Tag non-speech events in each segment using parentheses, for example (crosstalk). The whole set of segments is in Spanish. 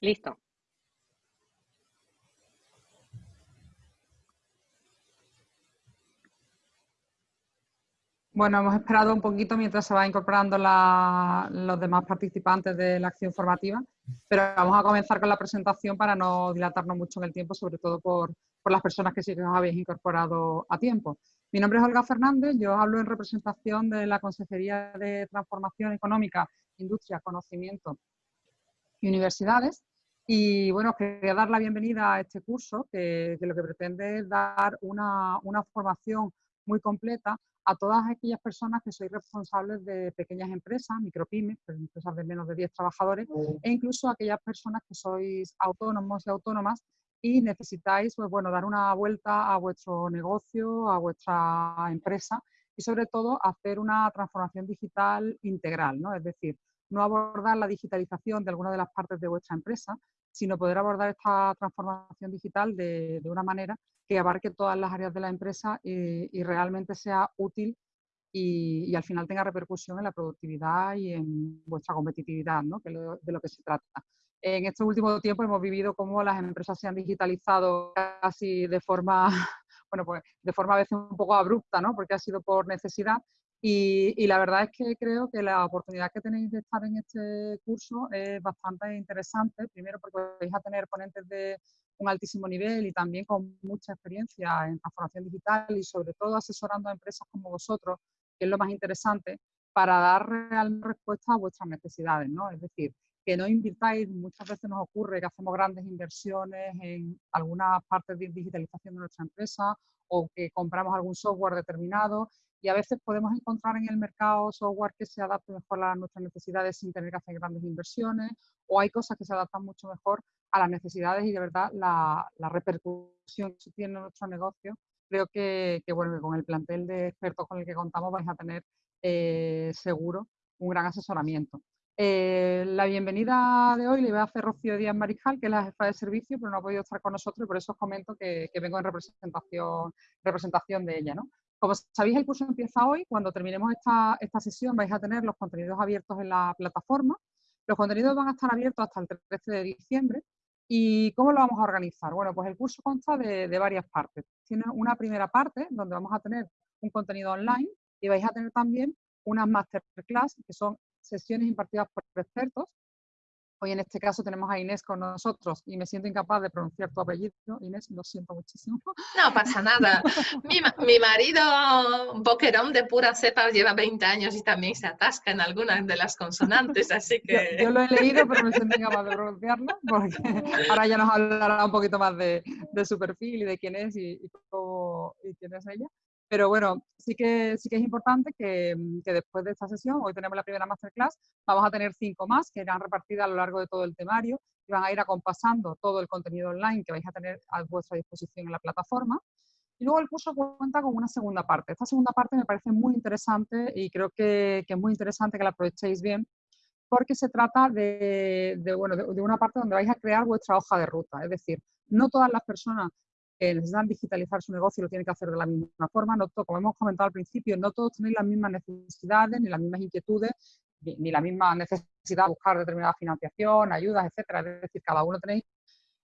Listo. Bueno, hemos esperado un poquito mientras se va incorporando los demás participantes de la acción formativa, pero vamos a comenzar con la presentación para no dilatarnos mucho en el tiempo, sobre todo por, las personas que sí que os habéis incorporado a tiempo. Mi nombre es Olga Fernández, yo hablo en representación de la Consejería de Transformación Económica, Industria, Conocimiento y Universidades. Y bueno, quería dar la bienvenida a este curso que, lo que pretende es dar una, una formación muy completa a todas aquellas personas que sois responsables de pequeñas empresas, micropymes, pues, empresas de menos de 10 trabajadores, e incluso aquellas personas que sois autónomos y autónomas y necesitáis pues, bueno, dar una vuelta a vuestro negocio, a vuestra empresa y sobre todo hacer una transformación digital integral, ¿no? es decir, no abordar la digitalización de alguna de las partes de vuestra empresa, sino poder abordar esta transformación digital de, una manera que abarque todas las áreas de la empresa y, realmente sea útil y, al final tenga repercusión en la productividad y en vuestra competitividad, ¿no? que es de lo que se trata. En este último tiempo hemos vivido cómo las empresas se han digitalizado casi de forma, (laughs) bueno, pues de forma a veces un poco abrupta, ¿no? porque ha sido por necesidad, y, la verdad es que creo que la oportunidad que tenéis de estar en este curso es bastante interesante, primero porque vais a tener ponentes de un altísimo nivel y también con mucha experiencia en transformación digital y sobre todo asesorando a empresas como vosotros, que es lo más interesante, para dar real respuesta a vuestras necesidades, ¿no? Es decir, que no invirtáis, muchas veces nos ocurre que hacemos grandes inversiones en algunas partes de digitalización de nuestra empresa o que compramos algún software determinado y a veces podemos encontrar en el mercado software que se adapte mejor a nuestras necesidades sin tener que hacer grandes inversiones o hay cosas que se adaptan mucho mejor a las necesidades y de verdad la, repercusión que tiene en nuestro negocio. Creo que, bueno, con el plantel de expertos con el que contamos vais a tener eh, seguro un gran asesoramiento. Eh, la bienvenida de hoy le voy a hacer Rocío Díaz Mariscal, que es la jefa de servicio, pero no ha podido estar con nosotros y por eso os comento que, que vengo en representación, representación de ella. ¿no? Como sabéis, el curso empieza hoy. Cuando terminemos esta, esta sesión vais a tener los contenidos abiertos en la plataforma. Los contenidos van a estar abiertos hasta el 13 de diciembre. ¿Y cómo lo vamos a organizar? Bueno, pues el curso consta de, de varias partes. Tiene una primera parte donde vamos a tener un contenido online y vais a tener también unas masterclass, que son sesiones impartidas por expertos Hoy en este caso tenemos a Inés con nosotros y me siento incapaz de pronunciar tu apellido. Inés, lo siento muchísimo. No pasa nada. Mi, mi marido, boquerón de pura cepa, lleva 20 años y también se atasca en algunas de las consonantes, así (laughs) que... Yo, lo he leído, pero me siento incapaz de pronunciarlo, porque (laughs) ahora ya nos hablará un poquito más de, su perfil y de quién es y, y quién es ella. Pero bueno, sí que, sí que es importante mm, que, después de esta sesión, hoy tenemos la primera masterclass, vamos a tener cinco más que irán repartidas a lo largo de todo el temario y van a ir acompasando todo el contenido online que vais a tener a vuestra disposición en la plataforma. Y luego el curso cuenta con una segunda parte. Esta segunda parte me parece muy interesante y creo que, es muy interesante que la aprovechéis bien porque se trata de, bueno, de, una parte donde vais a crear vuestra hoja de ruta. Es decir, no todas las personas que necesitan digitalizar su negocio lo tienen que hacer de la misma forma. No como hemos comentado al principio, no todos tenéis las mismas necesidades, ni las mismas inquietudes, ni, la misma necesidad de buscar determinada financiación, ayudas, etcétera. Es decir, cada uno tenéis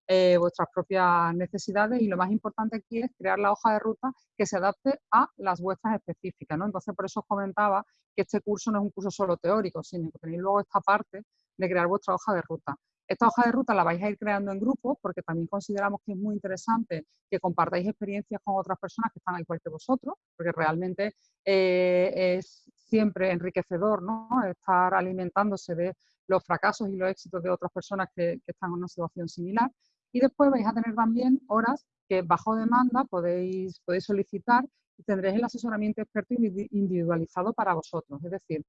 eh, vuestras propias necesidades y lo más importante aquí es crear la hoja de ruta que se adapte a las vuestras específicas. ¿no? Entonces, por eso os comentaba que este curso no es un curso solo teórico, sino que tenéis luego esta parte de crear vuestra hoja de ruta. Esta hoja de ruta la vais a ir creando en grupos porque también consideramos que es muy interesante que compartáis experiencias con otras personas que están al igual que vosotros, porque realmente eh, es siempre enriquecedor ¿no? estar alimentándose de los fracasos y los éxitos de otras personas que, están en una situación similar. Y después vais a tener también horas que bajo demanda podéis, podéis solicitar y tendréis el asesoramiento experto individualizado para vosotros. Es decir,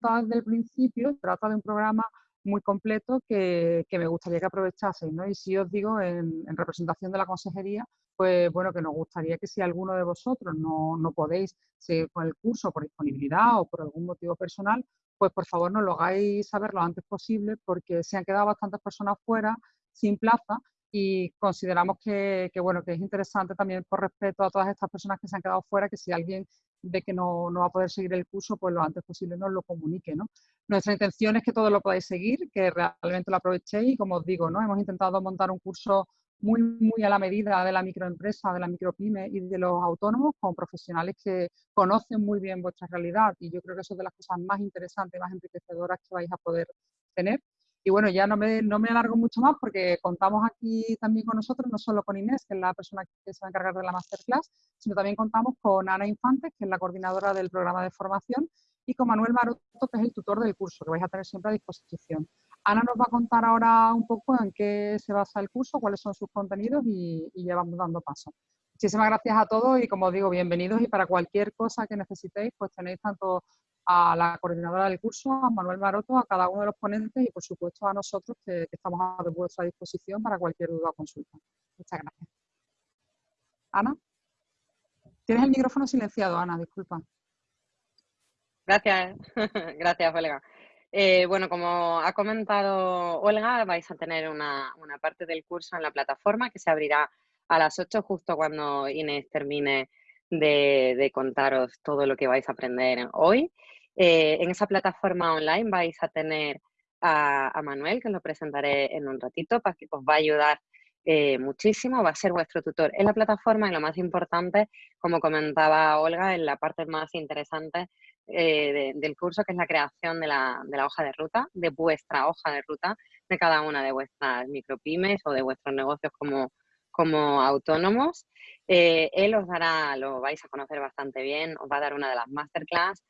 desde el principio trata de un programa muy completo que, me gustaría que aprovechaseis. ¿no? Y si os digo, en, representación de la consejería, pues bueno, que nos gustaría que si alguno de vosotros no, no podéis seguir con el curso por disponibilidad o por algún motivo personal, pues por favor nos lo hagáis saber lo antes posible porque se han quedado bastantes personas fuera sin plaza y consideramos que, bueno, que es interesante también por respeto a todas estas personas que se han quedado fuera, que si alguien ve que no, no va a poder seguir el curso, pues lo antes posible nos lo comunique. ¿no? Nuestra intención es que todos lo podáis seguir, que realmente lo aprovechéis y como os digo, ¿no? hemos intentado montar un curso muy, muy a la medida de la microempresa, de la micropyme y de los autónomos, con profesionales que conocen muy bien vuestra realidad y yo creo que eso es de las cosas más interesantes más enriquecedoras que vais a poder tener. Y bueno, ya no me, no me alargo mucho más porque contamos aquí también con nosotros, no solo con Inés, que es la persona que se va a encargar de la masterclass, sino también contamos con Ana Infantes, que es la coordinadora del programa de formación, y con Manuel Maroto, que es el tutor del curso, que vais a tener siempre a disposición. Ana nos va a contar ahora un poco en qué se basa el curso, cuáles son sus contenidos y, y ya vamos dando paso. Muchísimas gracias a todos y como os digo, bienvenidos y para cualquier cosa que necesitéis, pues tenéis tanto a la coordinadora del curso, a Manuel Maroto, a cada uno de los ponentes y por supuesto a nosotros que, estamos a vuestra disposición para cualquier duda o consulta. Muchas gracias. Ana. Tienes el micrófono silenciado, Ana, disculpa. Gracias, (laughs) gracias Olga. Eh, bueno, como ha comentado Olga, vais a tener una, parte del curso en la plataforma que se abrirá a las 8 justo cuando Inés termine de, contaros todo lo que vais a aprender hoy. Eh, en esa plataforma online vais a tener a, Manuel, que lo presentaré en un ratito, para que os va a ayudar eh, muchísimo, va a ser vuestro tutor en la plataforma y lo más importante, como comentaba Olga, en la parte más interesante eh, del curso, que es la creación de la, hoja de ruta, de vuestra hoja de ruta, de cada una de vuestras micropymes o de vuestros negocios como, como autónomos. Él os dará, lo vais a conocer bastante bien, os va a dar una de las masterclass,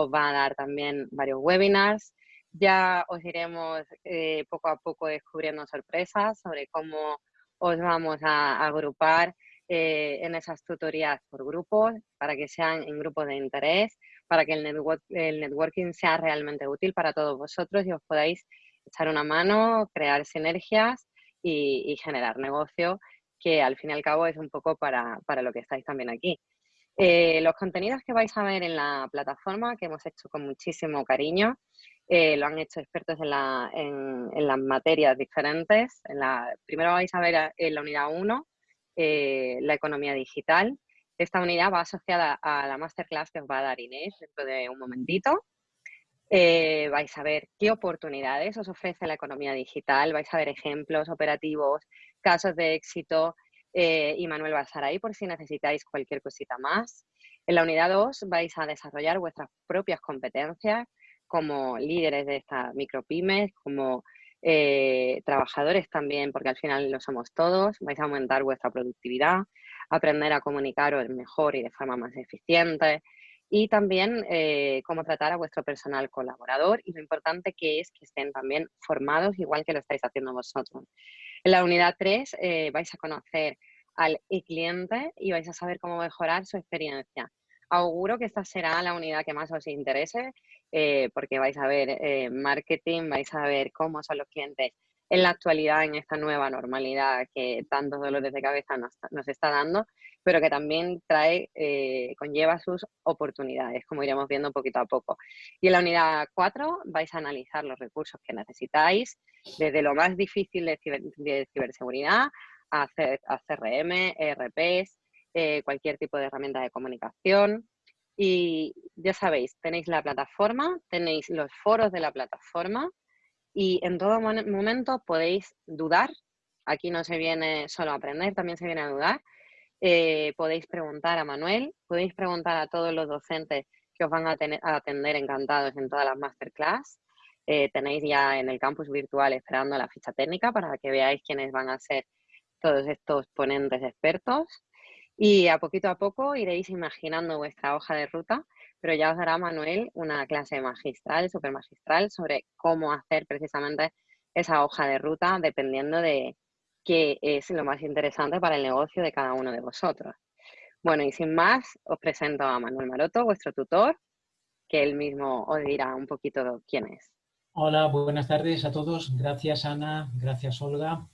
os va a dar también varios webinars. Ya os iremos eh, poco a poco descubriendo sorpresas sobre cómo os vamos a agrupar eh, en esas tutorías por grupos, para que sean en grupos de interés, para que el, networking sea realmente útil para todos vosotros y os podáis echar una mano, crear sinergias y, generar negocio, que al fin y al cabo es un poco para, lo que estáis también aquí. Eh, los contenidos que vais a ver en la plataforma, que hemos hecho con muchísimo cariño, eh, lo han hecho expertos en, las materias diferentes. En la, primero vais a ver en la unidad 1 eh, la economía digital. Esta unidad va asociada a la masterclass que os va a dar Inés dentro de un momentito. Eh, vais a ver qué oportunidades os ofrece la economía digital, vais a ver ejemplos operativos, casos de éxito eh, y Manuel ahí por si necesitáis cualquier cosita más. En la unidad 2 vais a desarrollar vuestras propias competencias como líderes de estas micropymes, como eh, trabajadores también, porque al final lo somos todos, vais a aumentar vuestra productividad, aprender a comunicaros mejor y de forma más eficiente y también eh, cómo tratar a vuestro personal colaborador y lo importante que es que estén también formados igual que lo estáis haciendo vosotros. En la unidad 3 eh, vais a conocer al cliente y vais a saber cómo mejorar su experiencia. Auguro que esta será la unidad que más os interese eh, porque vais a ver eh, marketing, vais a ver cómo son los clientes en la actualidad, en esta nueva normalidad que tantos dolores de cabeza nos, está dando, pero que también trae, eh, conlleva sus oportunidades, como iremos viendo poquito a poco. Y en la unidad 4 vais a analizar los recursos que necesitáis, desde lo más difícil de, ciberseguridad a, a CRM, ERPs, cualquier tipo de herramienta de comunicación, y ya sabéis, tenéis la plataforma, tenéis los foros de la plataforma y en todo momento podéis dudar. Aquí no se viene solo a aprender, también se viene a dudar. Eh, podéis preguntar a Manuel, podéis preguntar a todos los docentes que os van a, atender encantados en todas las masterclass. Eh, tenéis ya en el campus virtual esperando la ficha técnica para que veáis quiénes van a ser todos estos ponentes expertos. Y a poquito a poco iréis imaginando vuestra hoja de ruta, pero ya os dará Manuel una clase magistral, súper magistral, sobre cómo hacer precisamente esa hoja de ruta dependiendo de qué es lo más interesante para el negocio de cada uno de vosotros. Bueno, y sin más, os presento a Manuel Maroto, vuestro tutor, que él mismo os dirá un poquito quién es. Hola, buenas tardes a todos. Gracias Ana, gracias Olga.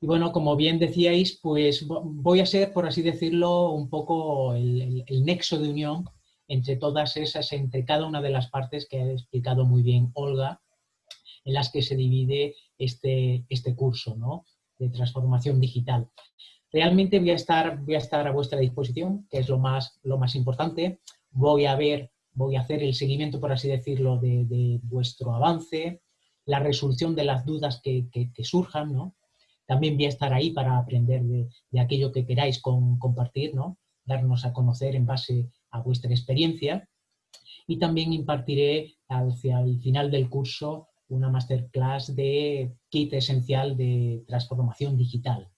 Y bueno, como bien decíais, pues voy a ser, por así decirlo, un poco el, nexo de unión entre todas esas, entre cada una de las partes que ha explicado muy bien Olga, en las que se divide este, este curso, ¿no? transformación digital. Realmente voy a, estar, voy a estar a vuestra disposición, que es lo más, lo más importante. Voy a ver, voy a hacer el seguimiento, por así decirlo, de, vuestro avance, la resolución de las dudas que, surjan, ¿no? También voy a estar ahí para aprender de, aquello que queráis compartir, ¿no? Darnos a conocer en base a vuestra experiencia. Y también impartiré hacia el final del curso una masterclass de kit esencial de transformación digital.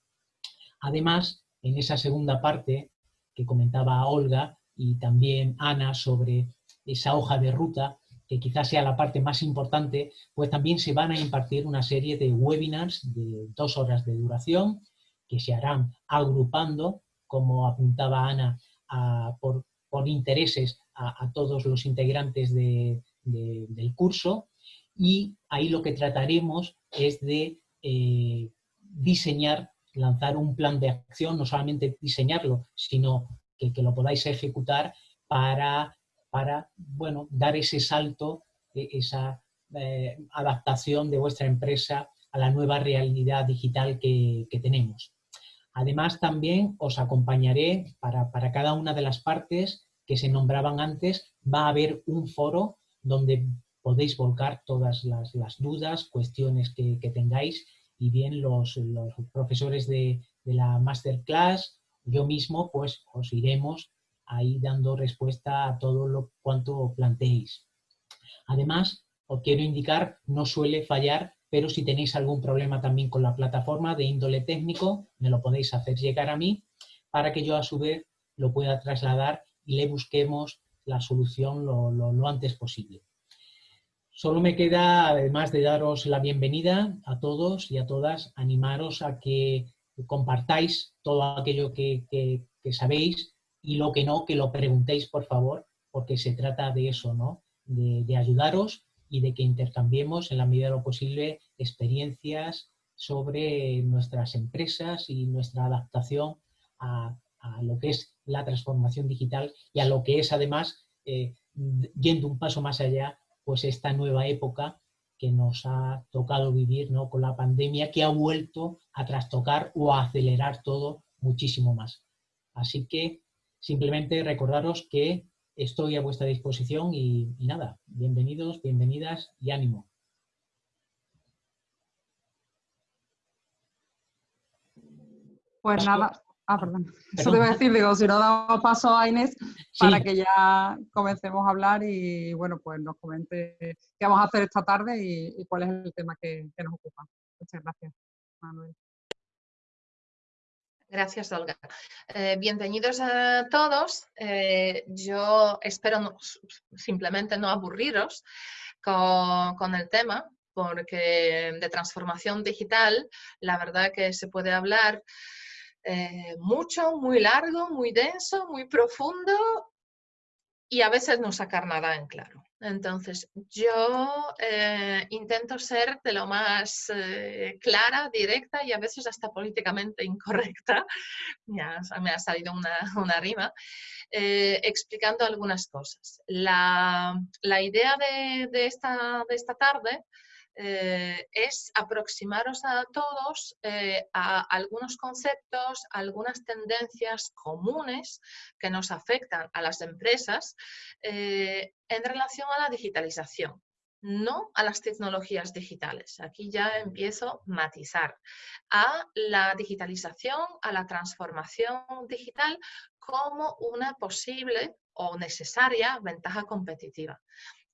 Además, en esa segunda parte que comentaba Olga y también Ana sobre esa hoja de ruta, que quizás sea la parte más importante, pues también se van a impartir una serie de webinars de dos horas de duración que se harán agrupando, como apuntaba Ana, por, intereses a, todos los integrantes del curso y ahí lo que trataremos es de eh, diseñar, lanzar un plan de acción, no solamente diseñarlo, sino que, lo podáis ejecutar para, para bueno, dar ese salto, e, esa eh, adaptación de vuestra empresa a la nueva realidad digital que, tenemos. Además, también os acompañaré para, para cada una de las partes que se nombraban antes, va a haber un foro donde podéis volcar todas las, dudas, cuestiones que, tengáis y bien los, profesores de, la masterclass, yo mismo, pues os iremos ahí dando respuesta a todo lo cuanto planteéis. Además, os quiero indicar, no suele fallar, pero si tenéis algún problema también con la plataforma de índole técnico, me lo podéis hacer llegar a mí para que yo a su vez lo pueda trasladar y le busquemos la solución lo antes posible. Solo me queda, además de daros la bienvenida a todos y a todas, animaros a que compartáis todo aquello que, sabéis y lo que no, que lo preguntéis, por favor, porque se trata de eso, ¿no? De, ayudaros y de que intercambiemos en la medida de lo posible experiencias sobre nuestras empresas y nuestra adaptación a, lo que es la transformación digital y a lo que es además, eh, yendo un paso más allá, pues esta nueva época que nos ha tocado vivir ¿no? con la pandemia, que ha vuelto a trastocar o a acelerar todo muchísimo más. Así que simplemente recordaros que estoy a vuestra disposición y, y nada, bienvenidos, bienvenidas y ánimo. Pues nada, Ah, perdón. Eso te iba a decir, digo, si no damos paso a Inés para que ya comencemos a hablar y, bueno, pues nos comente qué vamos a hacer esta tarde y, cuál es el tema que, nos ocupa. Muchas gracias, Manuel. Gracias, Olga. Eh, bienvenidos a todos. Eh, yo espero simplemente no aburriros con, el tema, porque de transformación digital, la verdad que se puede hablar eh, mucho, muy largo, muy denso, muy profundo y a veces no sacar nada en claro. Entonces, yo eh, intento ser de lo más eh, clara, directa y a veces hasta políticamente (laughs) incorrecta, ya me ha salido una, rima, explicando algunas cosas. La, idea de, esta, de esta tarde eh, es aproximaros a todos eh, a algunos conceptos, algunas tendencias comunes que nos afectan a las empresas eh, en relación a la digitalización no a las tecnologías digitales. Aquí ya empiezo a matizar a la digitalización, a la transformación digital como una posible o necesaria ventaja competitiva.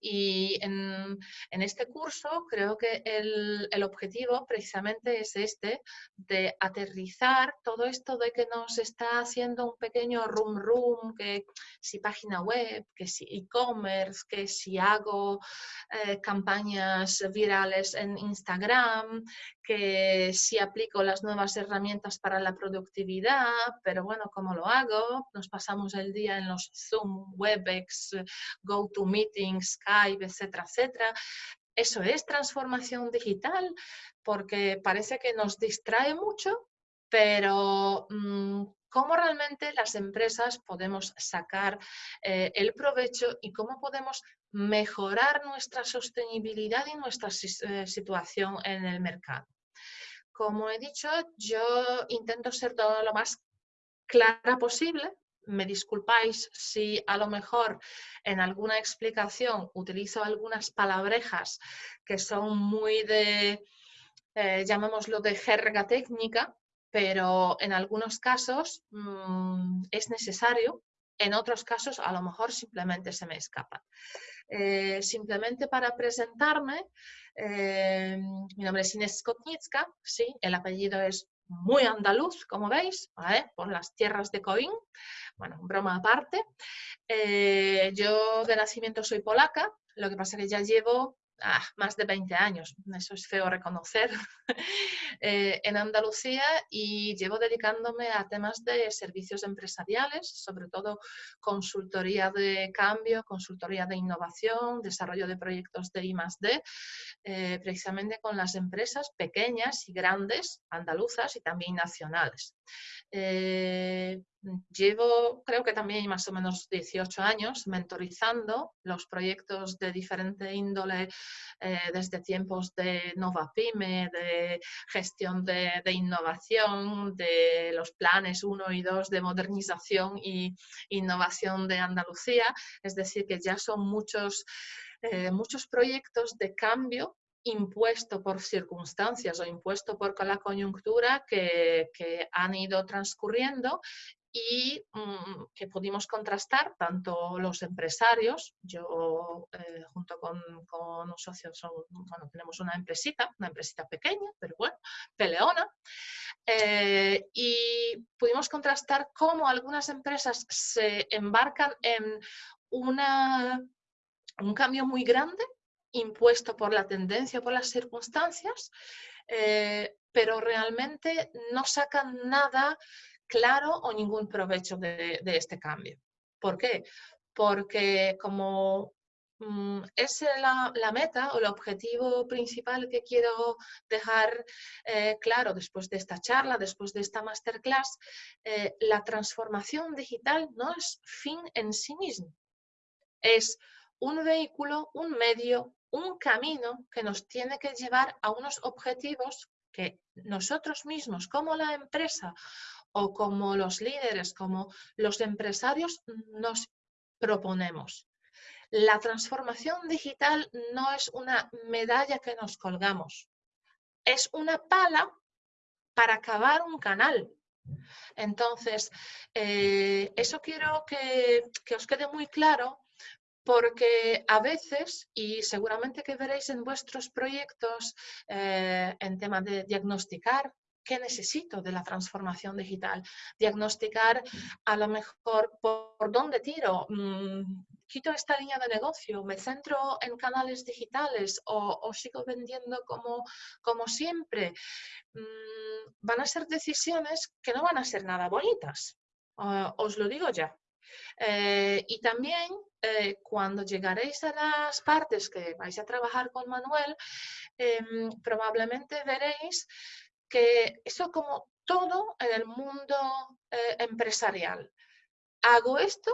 Y en, este curso creo que el, objetivo precisamente es este, de aterrizar todo esto de que nos está haciendo un pequeño room room, que si página web, que si e-commerce, que si hago eh, campañas virales en Instagram, que si aplico las nuevas herramientas para la productividad, pero bueno, ¿cómo lo hago? Nos pasamos el día en los Zoom, Webex, GoToMeeting, Skype, etcétera, etcétera. Eso es transformación digital porque parece que nos distrae mucho, pero mm, cómo realmente las empresas podemos sacar eh, el provecho y cómo podemos mejorar nuestra sostenibilidad y nuestra eh, situación en el mercado. como he dicho, yo intento ser todo lo más clara posible. Me disculpáis si a lo mejor en alguna explicación utilizo algunas palabrejas que son muy de, eh, llamémoslo de jerga técnica, pero en algunos casos mm, es necesario, en otros casos a lo mejor simplemente se me escapa. Eh, simplemente para presentarme, eh, mi nombre es Inés Skotnicka, sí, el apellido es muy andaluz, como veis, por las tierras de Coín. Bueno, broma aparte. Eh, yo de nacimiento soy polaca, lo que pasa es que ya llevo ah, más de 20 años, eso es feo reconocer, (laughs) eh, en Andalucía y llevo dedicándome a temas de servicios empresariales, sobre todo consultoría de cambio, consultoría de innovación, desarrollo de proyectos de I+.D., eh, precisamente con las empresas pequeñas y grandes, andaluzas y también nacionales. Llevo, creo que también más o menos 18 años, mentorizando los proyectos de diferente índole eh, desde tiempos de Nova Pyme, de gestión de, innovación, de los planes 1 y 2 de modernización y innovación de Andalucía. Es decir, que ya son muchos, eh, muchos proyectos de cambio impuesto por circunstancias o impuesto por la coyuntura que, han ido transcurriendo y mm, que pudimos contrastar tanto los empresarios, yo eh, junto con, con, un socio tenemos una empresita, una empresita pequeña, pero bueno, peleona, eh, y pudimos contrastar cómo algunas empresas se embarcan en una, un cambio muy grande impuesto por la tendencia, por las circunstancias, eh, pero realmente no sacan nada claro o ningún provecho de, este cambio. ¿Por qué? Porque como mm, es la, meta o el objetivo principal que quiero dejar eh, claro después de esta charla, después de esta masterclass, eh, la transformación digital no es fin en sí mismo. Es un vehículo, un medio, un camino que nos tiene que llevar a unos objetivos que nosotros mismos, como la empresa o como los líderes, como los empresarios, nos proponemos. La transformación digital no es una medalla que nos colgamos, es una pala para acabar un canal. Entonces, eh, eso quiero que, que os quede muy claro porque a veces, y seguramente que veréis en vuestros proyectos eh, en tema de diagnosticar qué necesito de la transformación digital, diagnosticar a lo mejor por, dónde tiro, mm, quito esta línea de negocio, me centro en canales digitales o, sigo vendiendo como, como siempre, mm, van a ser decisiones que no van a ser nada bonitas, os lo digo ya. Eh, y también eh, cuando llegaréis a las partes que vais a trabajar con Manuel, em, probablemente veréis que eso como todo en el mundo eh, empresarial. Hago esto,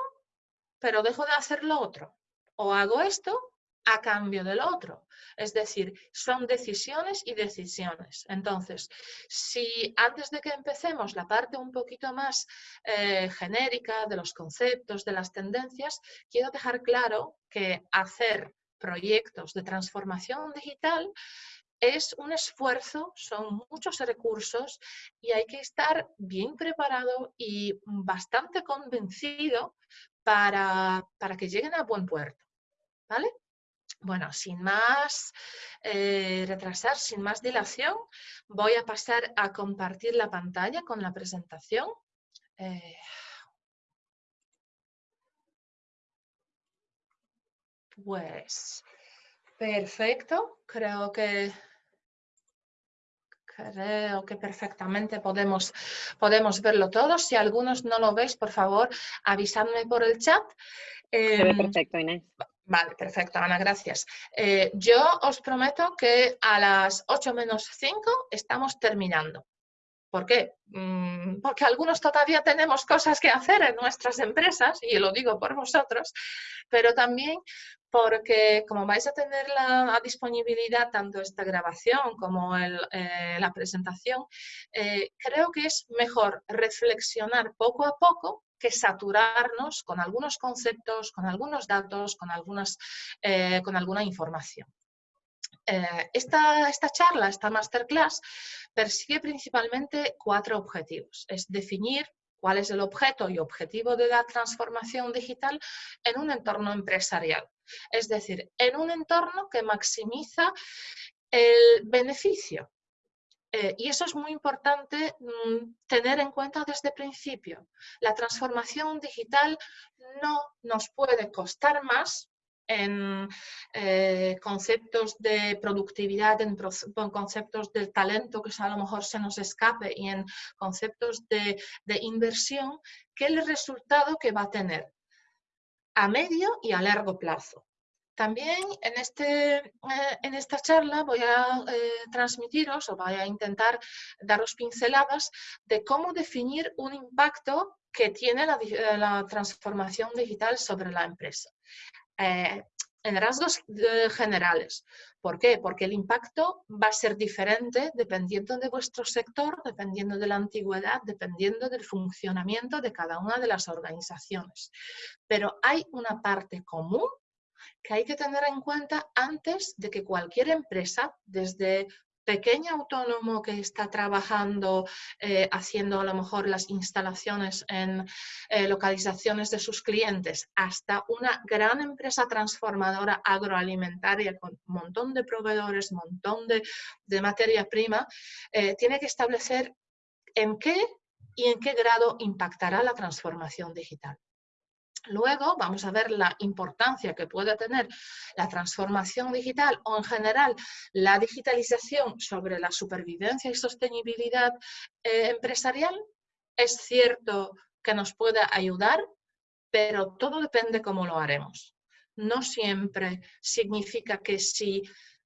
pero dejo de hacer lo otro. O hago esto, a cambio del otro. Es decir, son decisiones y decisiones. Entonces, si antes de que empecemos la parte un poquito más eh, genérica de los conceptos, de las tendencias, quiero dejar claro que hacer proyectos de transformación digital es un esfuerzo, son muchos recursos y hay que estar bien preparado y bastante convencido para, para que lleguen a buen puerto. ¿Vale? Bueno, sin más eh, retrasar, sin más dilación, voy a pasar a compartir la pantalla con la presentación. Eh, pues, perfecto, creo que creo que perfectamente podemos, podemos verlo todo. Si algunos no lo veis, por favor, avisadme por el chat. Em, perfecto, Inés. Vale, perfecto, Ana, gracias. Eh, yo os prometo que a las 8 menos 5 estamos terminando. ¿Por qué? Mm, porque algunos todavía tenemos cosas que hacer en nuestras empresas, y lo digo por vosotros, pero también porque como vais a tener la, disponibilidad tanto esta grabación como eh, la presentación, eh, creo que es mejor reflexionar poco a poco que saturarnos con algunos conceptos, con algunos datos, con, eh, alguna información. esta, esta, charla, esta masterclass, persigue principalmente cuatro objetivos. Es definir cuál es el objeto y objetivo de la transformación digital en un entorno empresarial. Es decir, en un entorno que maximiza el beneficio. Eh, y eso es muy importante mm, tener en cuenta desde el principio. La transformación digital no nos puede costar más en eh, conceptos de productividad, en, conceptos del talento que a lo mejor se nos escape y en conceptos de, de inversión, que el resultado que va a tener a medio y a largo plazo. También en, este, eh, en esta charla voy a eh, transmitiros o voy a intentar daros pinceladas de cómo definir un impacto que tiene la, eh, la transformación digital sobre la empresa. En rasgos generales. ¿Por qué? Porque el impacto va a ser diferente dependiendo de vuestro sector, dependiendo de la antigüedad, dependiendo del funcionamiento de cada una de las organizaciones. Pero hay una parte común que hay que tener en cuenta antes de que cualquier empresa, desde pequeño autónomo que está trabajando, eh, haciendo a lo mejor las instalaciones en eh, localizaciones de sus clientes, hasta una gran empresa transformadora agroalimentaria con un montón de proveedores, un montón de, materia prima, eh, tiene que establecer en qué y en qué grado impactará la transformación digital. Luego vamos a ver la importancia que puede tener la transformación digital o en general la digitalización sobre la supervivencia y sostenibilidad eh, empresarial. Es cierto que nos puede ayudar, pero todo depende cómo lo haremos. No siempre significa que si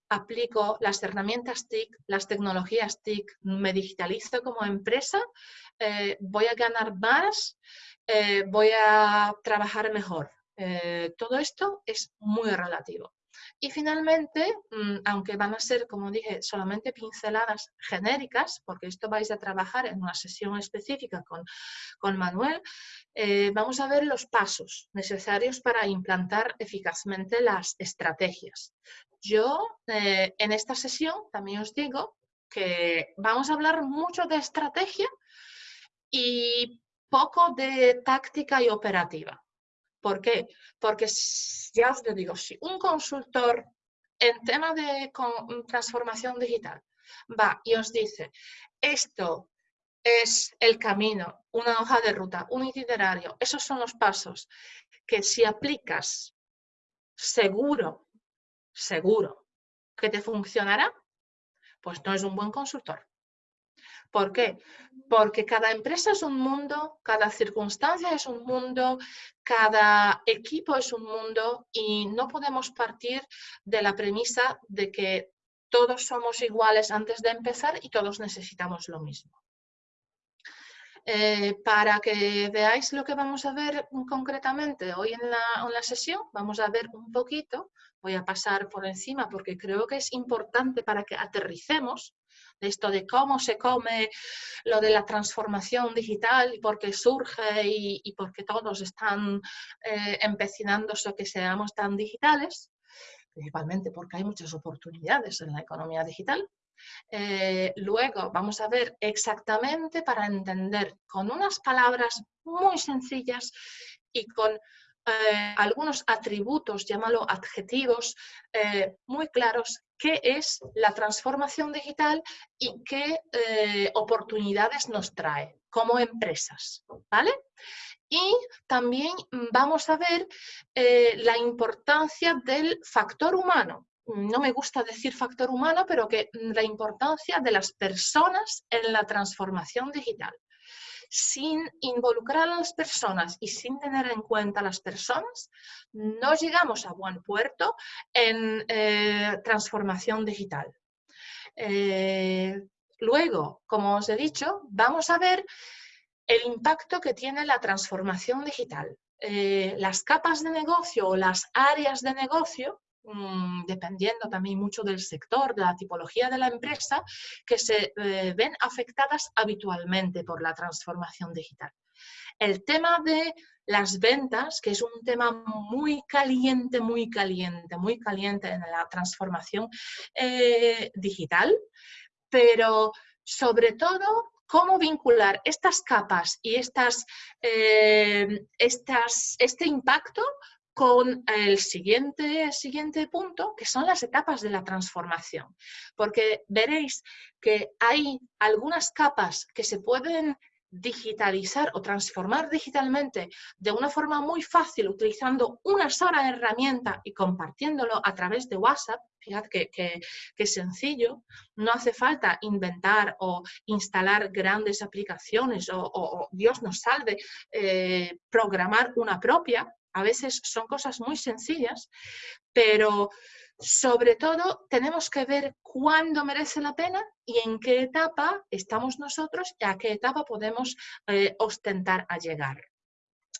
aplico las herramientas TIC, las tecnologías TIC, me digitalizo como empresa, eh, voy a ganar más eh, voy a trabajar mejor. Eh, todo esto es muy relativo. Y finalmente, mm, aunque van a ser, como dije, solamente pinceladas genéricas, porque esto vais a trabajar en una sesión específica con, con Manuel, eh, vamos a ver los pasos necesarios para implantar eficazmente las estrategias. Yo, en esta sesión, también os digo que vamos a hablar mucho de estrategia y poco de táctica y operativa. ¿Por qué? Porque ya os digo, si un consultor en tema de transformación digital va y os dice, esto es el camino, una hoja de ruta, un itinerario, esos son los pasos que si aplicas seguro, seguro que te funcionará, pues no es un buen consultor. ¿Por qué? Porque cada empresa es un mundo, cada circunstancia es un mundo, cada equipo es un mundo y no podemos partir de la premisa de que todos somos iguales antes de empezar y todos necesitamos lo mismo. Eh, para que veáis lo que vamos a ver concretamente hoy en la, en la, sesión, vamos a ver un poquito, voy a pasar por encima porque creo que es importante para que aterricemos esto de cómo se come lo de la transformación digital y por qué surge y, por qué todos están eh, empecinándose que seamos tan digitales, principalmente porque hay muchas oportunidades en la economía digital. Eh, luego vamos a ver exactamente para entender con unas palabras muy sencillas y con eh, algunos atributos, llámalo adjetivos, eh, muy claros qué es la transformación digital y qué eh, oportunidades nos trae como empresas, ¿vale? Y también vamos a ver la importancia del factor humano. No me gusta decir factor humano, pero que la importancia de las personas en la transformación digital sin involucrar a las personas y sin tener en cuenta a las personas, no llegamos a buen puerto en eh, transformación digital. Eh, luego, como os he dicho, vamos a ver el impacto que tiene la transformación digital. eh, las capas de negocio o las áreas de negocio mm, dependiendo también mucho del sector, de la tipología de la empresa, que se eh, ven afectadas habitualmente por la transformación digital. El tema de las ventas, que es un tema muy caliente, muy caliente, muy caliente en la transformación eh, digital, pero sobre todo cómo vincular estas capas y estas, eh, estas, este impacto con el siguiente, siguiente punto, que son las etapas de la transformación. Porque veréis que hay algunas capas que se pueden digitalizar o transformar digitalmente de una forma muy fácil utilizando una sola herramienta y compartiéndolo a través de WhatsApp, fíjate que, que, sencillo, no hace falta inventar o instalar grandes aplicaciones o, Dios nos salve, eh, programar una propia, a veces son cosas muy sencillas, pero sobre todo, tenemos que ver cuándo merece la pena y en qué etapa estamos nosotros y a qué etapa podemos eh, ostentar a llegar.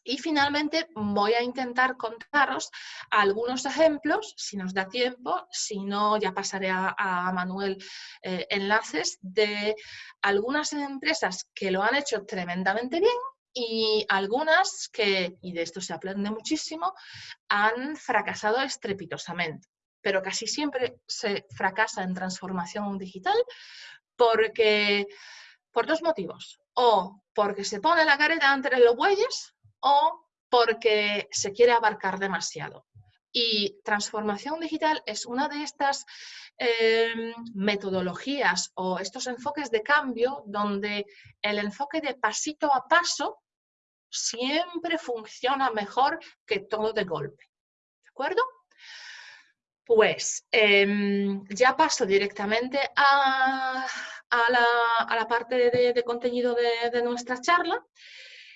Y finalmente voy a intentar contaros algunos ejemplos, si nos da tiempo, si no ya pasaré a, Manuel eh, enlaces de algunas empresas que lo han hecho tremendamente bien y algunas que, y de esto se aprende muchísimo, han fracasado estrepitosamente pero casi siempre se fracasa en transformación digital porque, por dos motivos. O porque se pone la careta entre los bueyes o porque se quiere abarcar demasiado. Y transformación digital es una de estas em, metodologías o estos enfoques de cambio donde el enfoque de pasito a paso siempre funciona mejor que todo de golpe. ¿De acuerdo? Pues em, ya paso directamente a, la, parte de, contenido de, nuestra charla.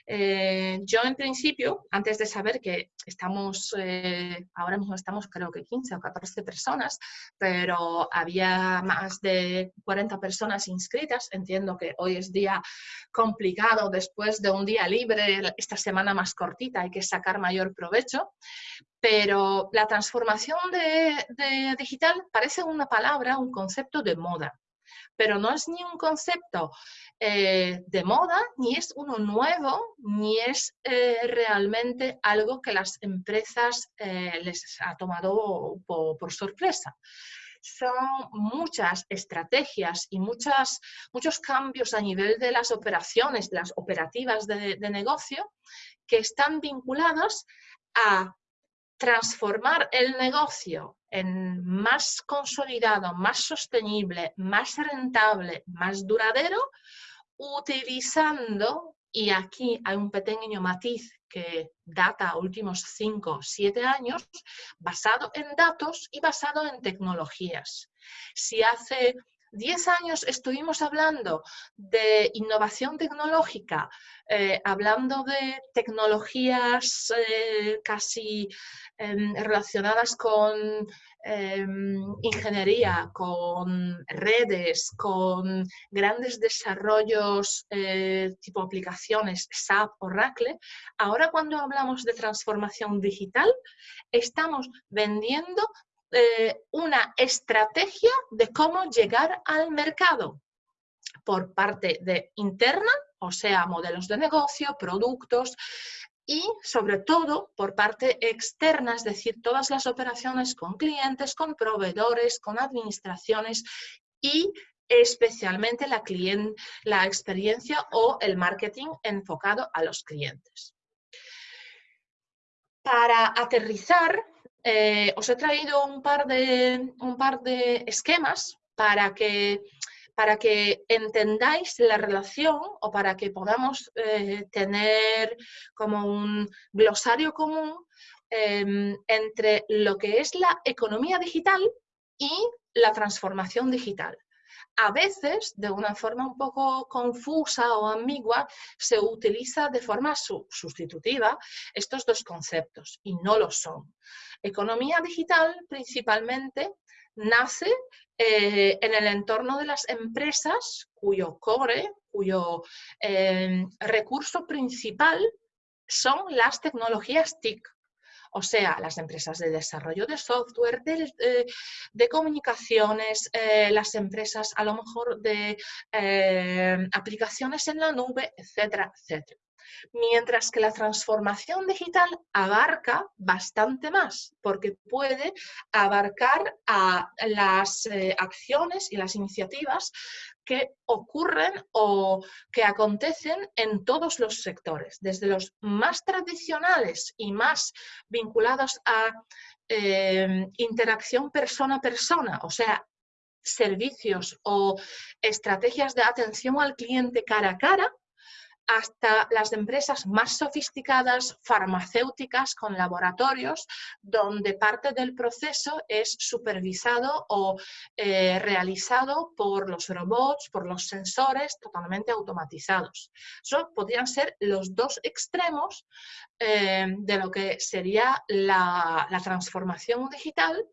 Eh, yo en principio, antes de saber que estamos, eh, ahora mismo estamos creo que 15 o 14 personas, pero había más de 40 personas inscritas, entiendo que hoy es día complicado después de un día libre, esta semana más cortita, hay que sacar mayor provecho, pero la transformación de digital parece una palabra, un concepto de moda pero no es ni un concepto eh, de moda, ni es uno nuevo, ni es eh, realmente algo que las empresas eh, les ha tomado por, sorpresa. Son muchas estrategias y muchas, muchos cambios a nivel de las operaciones, las operativas de, de, negocio, que están vinculados a transformar el negocio en más consolidado, más sostenible, más rentable, más duradero, utilizando, y aquí hay un pequeño matiz que data últimos 5 o 7 años, basado en datos y basado en tecnologías. Si hace 10 años estuvimos hablando de innovación tecnológica, eh, hablando de tecnologías eh, casi em, relacionadas con em, ingeniería, con redes, con grandes desarrollos eh, tipo aplicaciones SAP, Oracle. Ahora cuando hablamos de transformación digital, estamos vendiendo una estrategia de cómo llegar al mercado por parte interna, o sea, modelos de negocio, productos, y sobre todo por parte externa, es decir, todas las operaciones con clientes, con proveedores, con administraciones y especialmente la, la experiencia o el marketing enfocado a los clientes. Para aterrizar, eh, os he traído un par, de, un par de esquemas para que para que entendáis la relación o para que podamos eh, tener como un glosario común em, entre lo que es la economía digital y la transformación digital. A veces, de una forma un poco confusa o ambigua, se utiliza de forma sustitutiva estos dos conceptos y no lo son. Economía digital principalmente nace eh, en el entorno de las empresas cuyo core, cuyo em, recurso principal son las tecnologías TIC, o sea, las empresas de desarrollo de software, de, eh, comunicaciones, eh, las empresas a lo mejor de eh, aplicaciones en la nube, etcétera, etcétera. Mientras que la transformación digital abarca bastante más, porque puede abarcar a las acciones y las iniciativas que ocurren o que acontecen en todos los sectores, desde los más tradicionales y más vinculados a eh, interacción persona a persona, o sea, servicios o estrategias de atención al cliente cara a cara, hasta las empresas más sofisticadas, farmacéuticas, con laboratorios, donde parte del proceso es supervisado o eh, realizado por los robots, por los sensores totalmente automatizados. Eso podrían ser los dos extremos eh, de lo que sería la transformación digital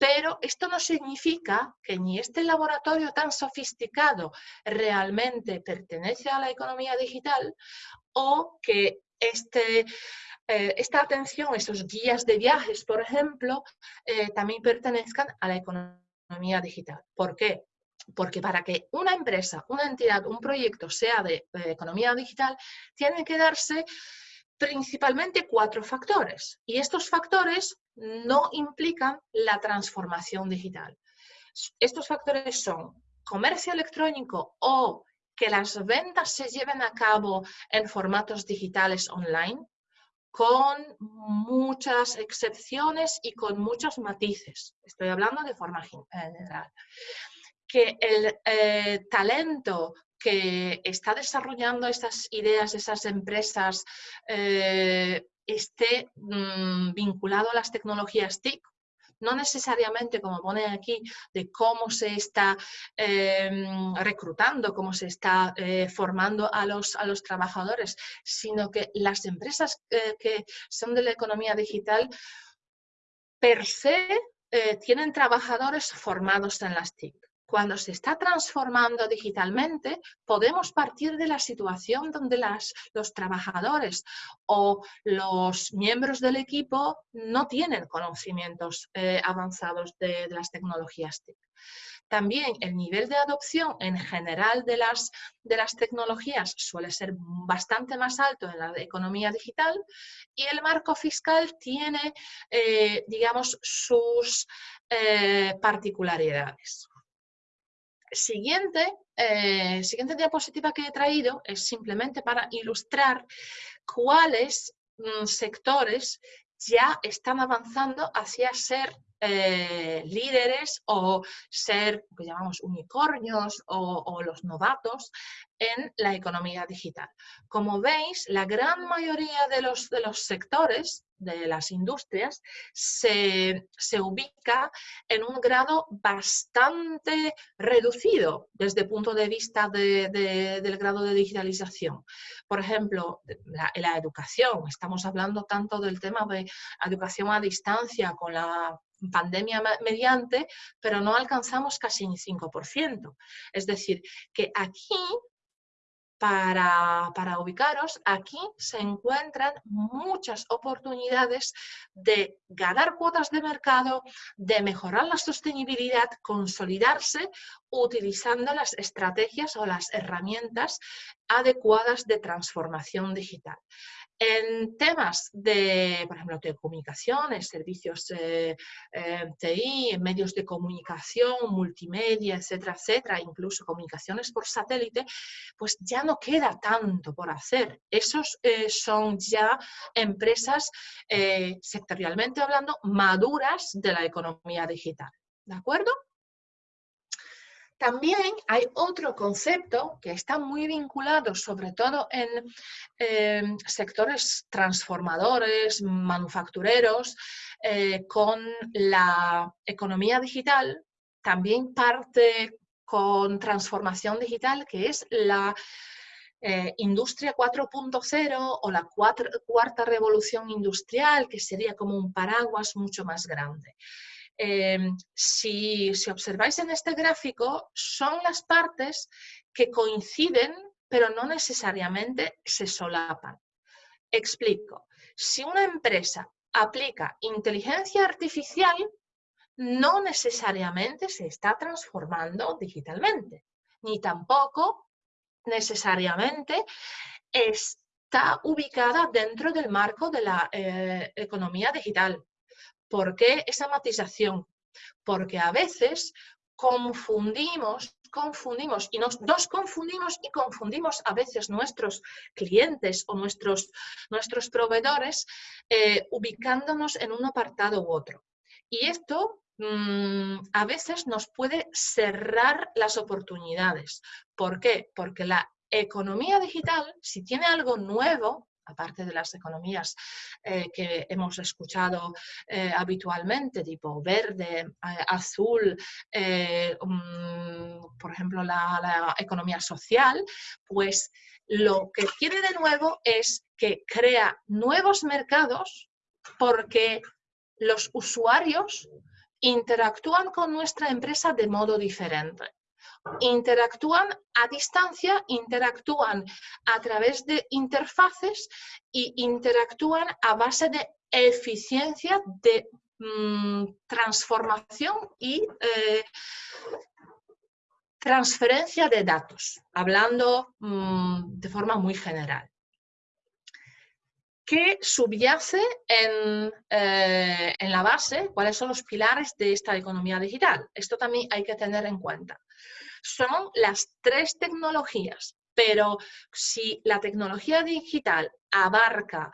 pero esto no significa que ni este laboratorio tan sofisticado realmente pertenece a la economía digital o que este, eh, esta atención, esos guías de viajes, por ejemplo, eh, también pertenezcan a la economía digital. ¿Por qué? Porque para que una empresa, una entidad, un proyecto sea de economía digital, tiene que darse principalmente cuatro factores. Y estos factores no implican la transformación digital. Estos factores son comercio electrónico o que las ventas se lleven a cabo en formatos digitales online, con muchas excepciones y con muchos matices. Estoy hablando de forma general. Que el eh, talento que está desarrollando estas ideas, esas empresas, eh, esté mm, vinculado a las tecnologías TIC, no necesariamente, como pone aquí, de cómo se está em, reclutando, cómo se está eh, formando a los, a los trabajadores, sino que las empresas eh, que son de la economía digital per se tienen trabajadores formados en las TIC. Cuando se está transformando digitalmente, podemos partir de la situación donde los trabajadores o los miembros del equipo no tienen conocimientos eh, avanzados de, las tecnologías TIC. También el nivel de adopción en general de las, de las tecnologías suele ser bastante más alto en la economía digital y el marco fiscal tiene, eh, digamos, sus eh, particularidades. Siguiente, eh, siguiente diapositiva que he traído es simplemente para ilustrar cuáles mm, sectores ya están avanzando hacia ser eh, líderes o ser, que llamamos unicornios o, los novatos en la economía digital. Como veis, la gran mayoría de los, de los sectores de las industrias se, ubica en un grado bastante reducido desde el punto de vista del grado de digitalización. Por ejemplo, la, la educación, estamos hablando tanto del tema de educación a distancia con la pandemia mediante, pero no alcanzamos casi ni 5%. Es decir, que aquí para, para, ubicaros, aquí se encuentran muchas oportunidades de ganar cuotas de mercado, de mejorar la sostenibilidad, consolidarse utilizando las estrategias o las herramientas adecuadas de transformación digital. En temas de, por ejemplo, telecomunicaciones, servicios eh, eh, TI, medios de comunicación, multimedia, etcétera, etcétera, incluso comunicaciones por satélite, pues ya no queda tanto por hacer. Esos eh, son ya empresas, sectorialmente hablando, maduras de la economía digital. ¿De acuerdo? También hay otro concepto que está muy vinculado, sobre todo en em, sectores transformadores, manufactureros, eh, con la economía digital, también parte con transformación digital, que es la eh, industria 4.0 o la cuarta revolución industrial, que sería como un paraguas mucho más grande. Em, si, observáis en este gráfico, son las partes que coinciden, pero no necesariamente se solapan. Explico. Si una empresa aplica inteligencia artificial, no necesariamente se está transformando digitalmente, ni tampoco necesariamente está ubicada dentro del marco de la eh, economía digital. ¿Por qué esa matización? Porque a veces confundimos, confundimos y nos, confundimos y confundimos a veces nuestros clientes o nuestros, nuestros proveedores eh, ubicándonos en un apartado u otro. Y esto mm, a veces nos puede cerrar las oportunidades. ¿Por qué? Porque la economía digital, si tiene algo nuevo, aparte de las economías eh, que hemos escuchado eh, habitualmente, tipo verde, eh, azul, mm, por ejemplo, la, economía social, pues lo que tiene de nuevo es que crea nuevos mercados porque los usuarios interactúan con nuestra empresa de modo diferente interactúan a distancia, interactúan a través de interfaces y interactúan a base de eficiencia de mm, transformación y eh, transferencia de datos, hablando mm, de forma muy general. ¿Qué subyace en, eh, en, la base? ¿Cuáles son los pilares de esta economía digital? Esto también hay que tener en cuenta son las tres tecnologías, pero si la tecnología digital abarca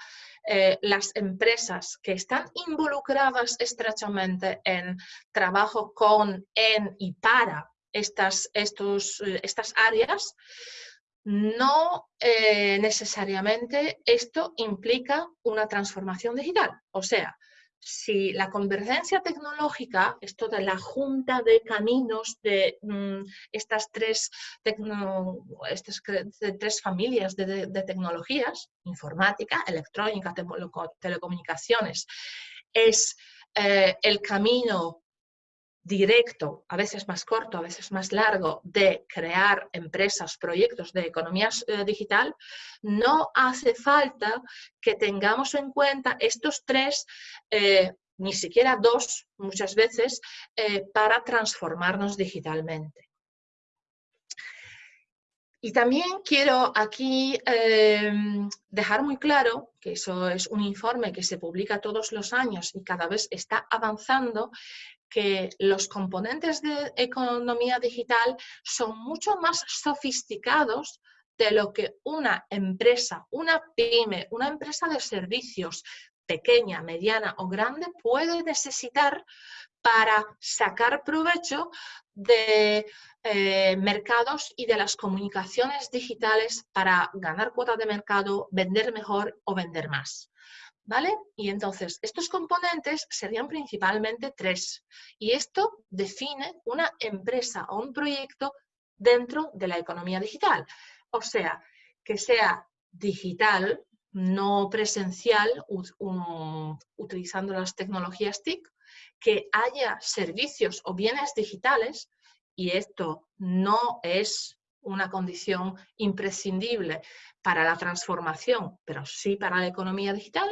eh, las empresas que están involucradas estrechamente en trabajo con, en y para estas, estos, eh, estas áreas, no eh, necesariamente esto implica una transformación digital. O sea, si la convergencia tecnológica, esto de la junta de caminos de mm, estas, tres estas tres familias de, tecnologías, informática, electrónica, telecomunicaciones, es eh, el camino directo, a veces más corto, a veces más largo, de crear empresas, proyectos de economía eh, digital, no hace falta que tengamos en cuenta estos tres, eh, ni siquiera dos muchas veces, eh, para transformarnos digitalmente. Y también quiero aquí dejar muy claro, que eso es un informe que se publica todos los años y cada vez está avanzando, que los componentes de economía digital son mucho más sofisticados de lo que una empresa, una pyme, una empresa de servicios pequeña, mediana o grande puede necesitar para sacar provecho de eh, mercados y de las comunicaciones digitales para ganar cuota de mercado, vender mejor o vender más. ¿Vale? Y entonces, estos componentes serían principalmente tres. Y esto define una empresa o un proyecto dentro de la economía digital. O sea, que sea digital, no presencial, utilizando las tecnologías TIC, que haya servicios o bienes digitales, y esto no es una condición imprescindible para la transformación, pero sí para la economía digital.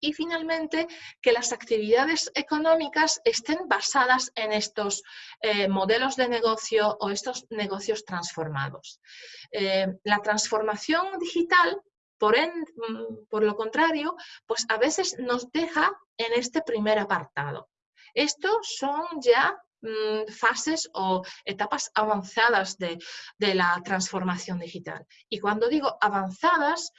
Y finalmente, que las actividades económicas estén basadas en estos eh, modelos de negocio o estos negocios transformados. Eh, la transformación digital por, mm, por, lo contrario, pues a veces nos deja en este primer apartado. Estos son ya Mm, fases o etapas avanzadas de, la transformación digital. Y cuando digo avanzadas,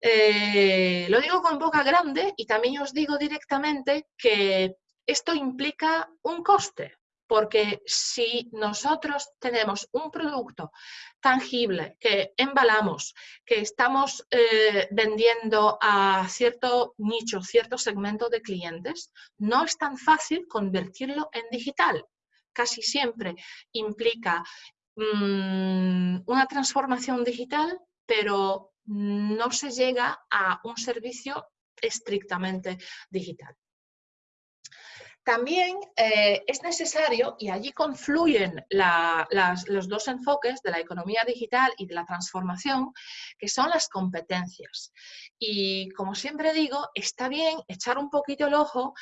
eh, lo digo con boca grande y también os digo directamente que esto implica un coste, porque si nosotros tenemos un producto tangible que embalamos, que estamos eh, vendiendo a cierto nicho, cierto segmento de clientes, no es tan fácil convertirlo en digital. Casi siempre implica mm, una transformación digital, pero no se llega a un servicio estrictamente digital. También eh, es necesario, y allí confluyen los dos enfoques de la economía digital y de la transformación, que son las competencias. Y como siempre digo, está bien echar un poquito el ojo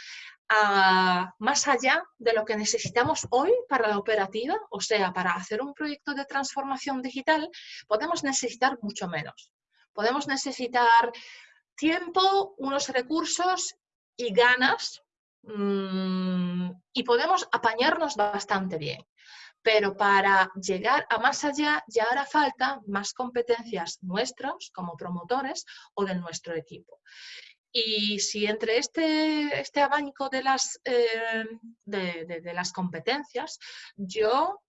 a, más allá de lo que necesitamos hoy para la operativa, o sea, para hacer un proyecto de transformación digital, podemos necesitar mucho menos. Podemos necesitar tiempo, unos recursos y ganas Mm, y podemos apañarnos bastante bien. Pero para llegar a más allá ya hará falta más competencias nuestras como promotores o de nuestro equipo. Y si entre este, este abanico de las, eh, de, las competencias, yo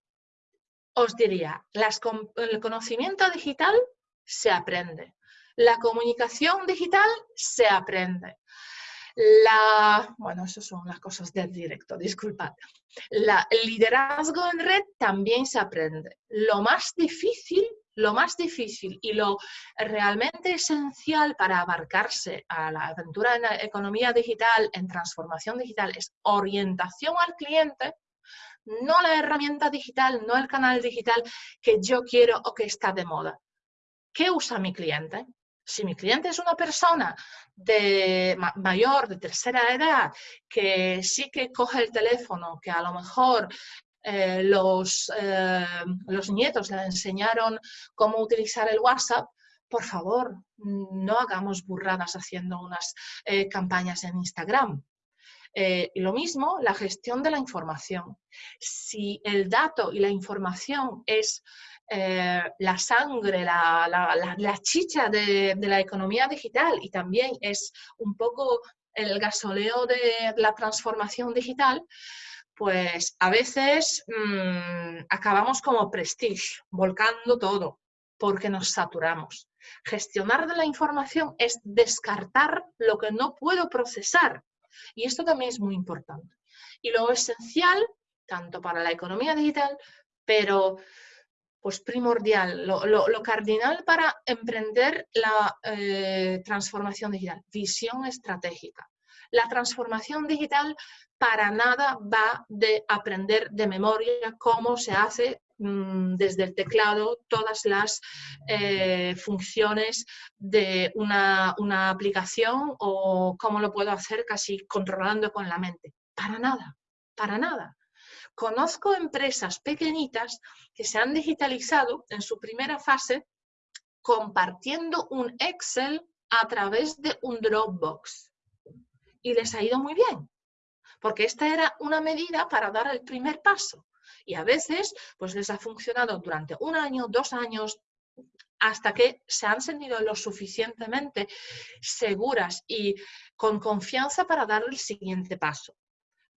os diría, el conocimiento digital se aprende, la comunicación digital se aprende, la, bueno, eso son las cosas del directo, disculpad. El liderazgo en red también se aprende. Lo más difícil, lo más difícil y lo realmente esencial para abarcarse a la aventura en la economía digital, en transformación digital, es orientación al cliente, no la herramienta digital, no el canal digital que yo quiero o que está de moda. ¿Qué usa mi cliente? Si mi cliente es una persona de mayor, de tercera edad, que sí que coge el teléfono, que a lo mejor eh, los, eh, los nietos le enseñaron cómo utilizar el WhatsApp, por favor, no hagamos burradas haciendo unas eh, campañas en Instagram. lo mismo, la gestión de la información. Si el dato y la información es eh, la sangre, la, chicha de, la economía digital y también es un poco el gasoleo de la transformación digital, pues a veces mm, acabamos como prestige, volcando todo, porque nos saturamos. Gestionar de la información es descartar lo que no puedo procesar. Y esto también es muy importante. Y lo esencial, tanto para la economía digital, pero pues primordial, lo, cardinal para emprender la eh, transformación digital, visión estratégica. La transformación digital para nada va de aprender de memoria cómo se hace mm, desde el teclado todas las eh, funciones de una, una aplicación o cómo lo puedo hacer casi controlando con la mente. Para nada, para nada. Conozco empresas pequeñitas que se han digitalizado en su primera fase compartiendo un Excel a través de un Dropbox. Y les ha ido muy bien, porque esta era una medida para dar el primer paso. Y a veces, pues les ha funcionado durante un año, dos años, hasta que se han sentido lo suficientemente seguras y con confianza para dar el siguiente paso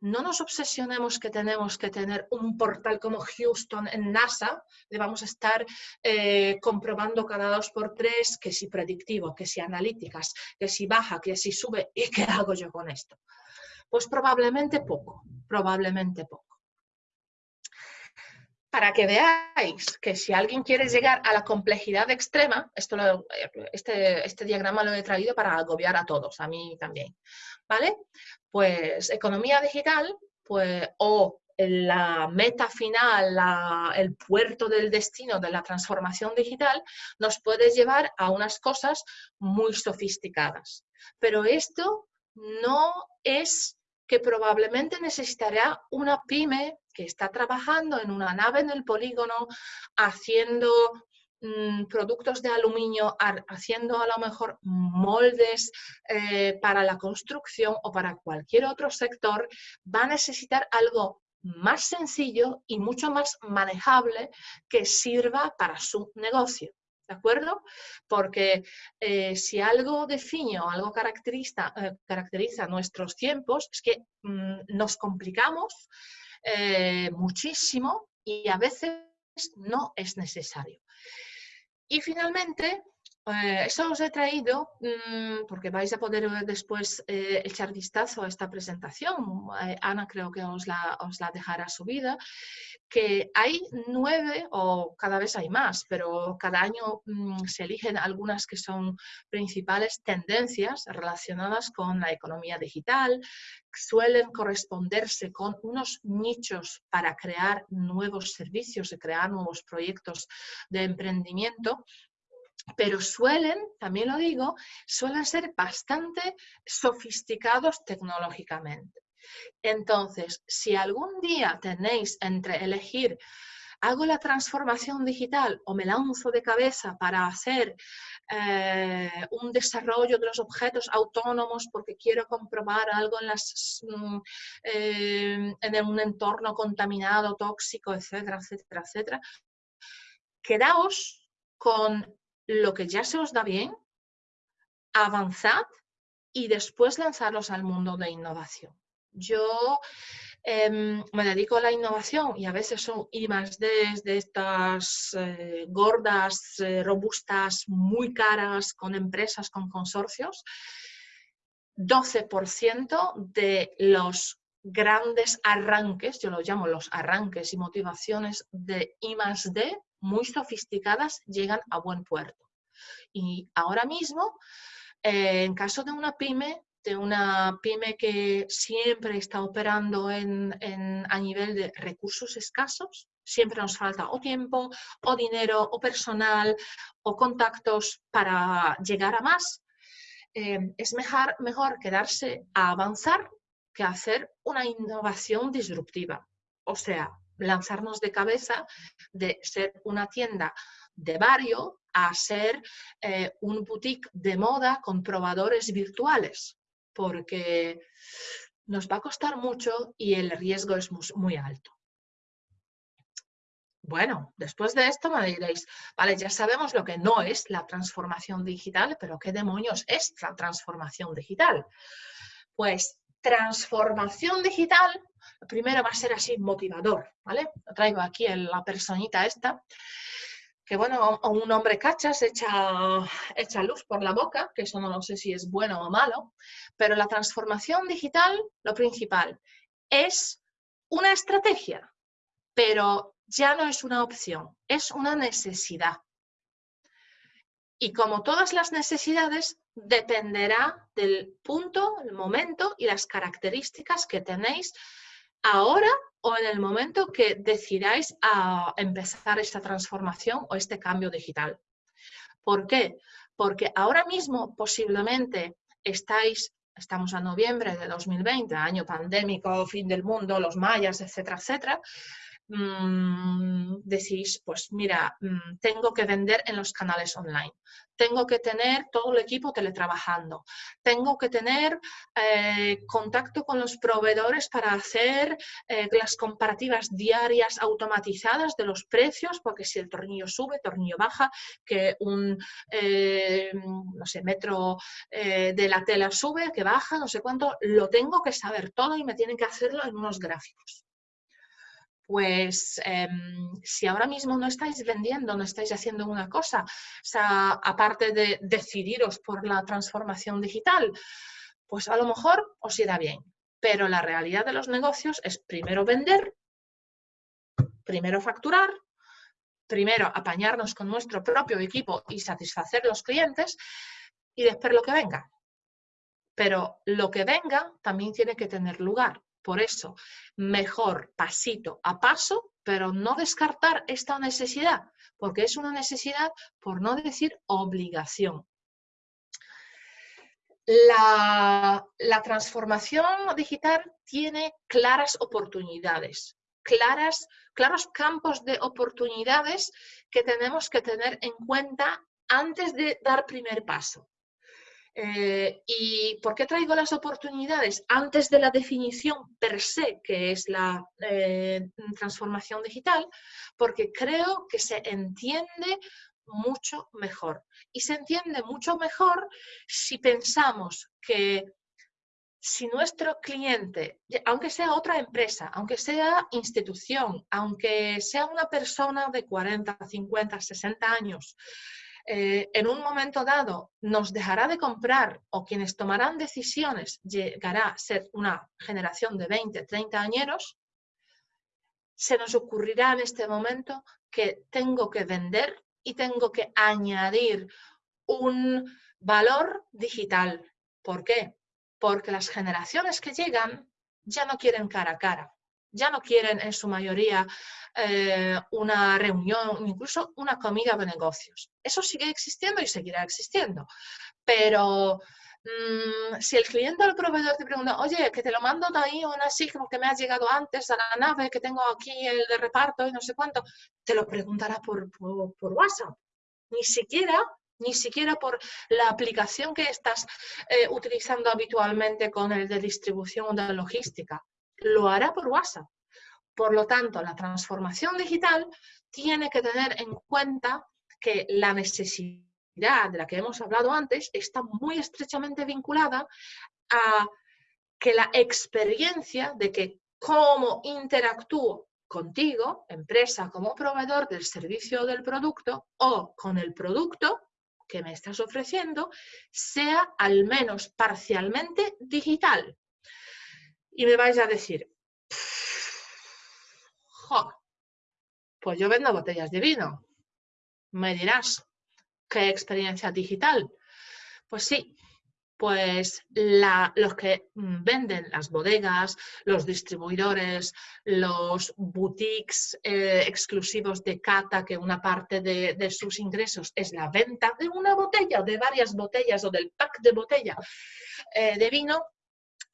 no nos obsesionemos que tenemos que tener un portal como Houston en NASA, le vamos a estar eh, comprobando cada dos por tres que si predictivo, que si analíticas, que si baja, que si sube, ¿y qué hago yo con esto? Pues probablemente poco, probablemente poco. Para que veáis que si alguien quiere llegar a la complejidad extrema, este, este diagrama lo he traído para agobiar a todos, a mí también, ¿vale? Pues economía digital, pues, o la meta final, el puerto del destino de la transformación digital, nos puede llevar a unas cosas muy sofisticadas. Pero esto no es que probablemente necesitará una pyme que está trabajando en una nave en el polígono haciendo Mm, productos de aluminio, haciendo a lo mejor moldes eh, para la construcción o para cualquier otro sector, va a necesitar algo más sencillo y mucho más manejable que sirva para su negocio. ¿De acuerdo? Porque eh, si algo define o algo caracteriza, eh, caracteriza nuestros tiempos es que mm, nos complicamos muchísimo y a veces no es necesario. Y finalmente, eh, eso os he traído mm, porque vais a poder después eh, echar vistazo a esta presentación. Eh, Ana creo que os la, os la dejará subida, que hay nueve o cada vez hay más, pero cada año mm, se eligen algunas que son principales tendencias relacionadas con la economía digital, suelen corresponderse con unos nichos para crear nuevos servicios y crear nuevos proyectos de emprendimiento pero suelen, también lo digo, suelen ser bastante sofisticados tecnológicamente. Entonces, si algún día tenéis entre elegir hago la transformación digital o me lanzo de cabeza para hacer eh, un desarrollo de los objetos autónomos porque quiero comprobar algo en, mm, eh, en un entorno contaminado, tóxico, etcétera, etcétera, etcétera, quedaos con lo que ya se os da bien, avanzad y después lanzarlos al mundo de innovación. Yo em, me dedico a la innovación y a veces son I D de estas eh, gordas, eh, robustas, muy caras, con empresas, con consorcios. 12% de los grandes arranques, yo lo llamo los arranques y motivaciones de I más D, muy sofisticadas, llegan a buen puerto. Y ahora mismo, eh, en caso de una pyme, de una pyme que siempre está operando en, a nivel de recursos escasos, siempre nos falta o tiempo, o dinero, o personal, o contactos para llegar a más, eh, es mejor, mejor quedarse a avanzar que hacer una innovación disruptiva. O sea, lanzarnos de cabeza de ser una tienda de barrio a ser eh, un boutique de moda con probadores virtuales, porque nos va a costar mucho y el riesgo es muy, alto. Bueno, después de esto me diréis, vale, ya sabemos lo que no es la transformación digital, pero ¿qué demonios es la transformación digital? Pues transformación digital, primero va a ser así motivador, ¿vale? traigo aquí en la personita esta, que bueno, un hombre cachas echa, echa luz por la boca, que eso no, no sé si es bueno o malo, pero la transformación digital, lo principal, es una estrategia, pero ya no es una opción, es una necesidad. Y como todas las necesidades, dependerá del punto, el momento y las características que tenéis ahora o en el momento que decidáis a empezar esta transformación o este cambio digital. ¿Por qué? Porque ahora mismo posiblemente estáis, estamos a noviembre de 2020, año pandémico, fin del mundo, los mayas, etcétera, etcétera, Mm, decís, pues mira, mm, tengo que vender en los canales online, tengo que tener todo el equipo teletrabajando, tengo que tener eh, contacto con los proveedores para hacer eh, las comparativas diarias automatizadas de los precios, porque si el tornillo sube, tornillo baja, que un, eh, no sé, metro de la tela sube, que baja, no sé cuánto, lo tengo que saber todo y me tienen que hacerlo en unos gráficos pues em, si ahora mismo no estáis vendiendo, no estáis haciendo una cosa, o sea, aparte de decidiros por la transformación digital, pues a lo mejor os irá bien. Pero la realidad de los negocios es primero vender, primero facturar, primero apañarnos con nuestro propio equipo y satisfacer los clientes y después lo que venga. Pero lo que venga también tiene que tener lugar. Por eso, mejor pasito a paso, pero no descartar esta necesidad, porque es una necesidad, por no decir obligación. La, transformación digital tiene claras oportunidades, claras, claros campos de oportunidades que tenemos que tener en cuenta antes de dar primer paso. Eh, ¿Y por qué traigo las oportunidades antes de la definición per se, que es la eh, transformación digital? Porque creo que se entiende mucho mejor. Y se entiende mucho mejor si pensamos que si nuestro cliente, aunque sea otra empresa, aunque sea institución, aunque sea una persona de 40, 50, 60 años, eh, en un momento dado nos dejará de comprar o quienes tomarán decisiones llegará a ser una generación de 20, 30 añeros, se nos ocurrirá en este momento que tengo que vender y tengo que añadir un valor digital. ¿Por qué? Porque las generaciones que llegan ya no quieren cara a cara, ya no quieren en su mayoría eh, una reunión, incluso una comida de negocios. Eso sigue existiendo y seguirá existiendo. Pero mm, si el cliente o el proveedor te pregunta, oye, que te lo mando de ahí una signo que me ha llegado antes a la nave, que tengo aquí el de reparto y no sé cuánto, te lo preguntará por, por, WhatsApp. Ni siquiera ni siquiera por la aplicación que estás eh, utilizando habitualmente con el de distribución o de logística. Lo hará por WhatsApp. Por lo tanto, la transformación digital tiene que tener en cuenta que la necesidad de la que hemos hablado antes está muy estrechamente vinculada a que la experiencia de que cómo interactúo contigo, empresa como proveedor del servicio o del producto, o con el producto que me estás ofreciendo, sea al menos parcialmente digital. Y me vais a decir, pues yo vendo botellas de vino. Me dirás, ¿qué experiencia digital? Pues sí, pues los que venden las bodegas, los distribuidores, los boutiques eh, exclusivos de cata, que una parte de, sus ingresos es la venta de una botella, de varias botellas o del pack de botella eh, de vino,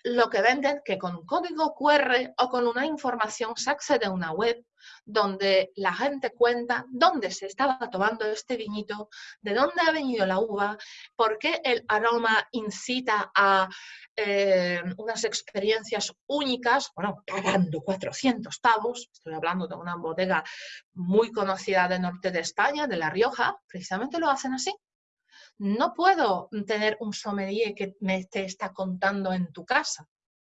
lo que venden que con un código QR o con una información se accede a una web donde la gente cuenta dónde se estaba tomando este viñito, de dónde ha venido la uva, por qué el aroma incita a eh, unas experiencias únicas, bueno, pagando 400 pavos, estoy hablando de una bodega muy conocida del norte de España, de La Rioja, precisamente lo hacen así. No puedo tener un sommelier que me te está contando en tu casa.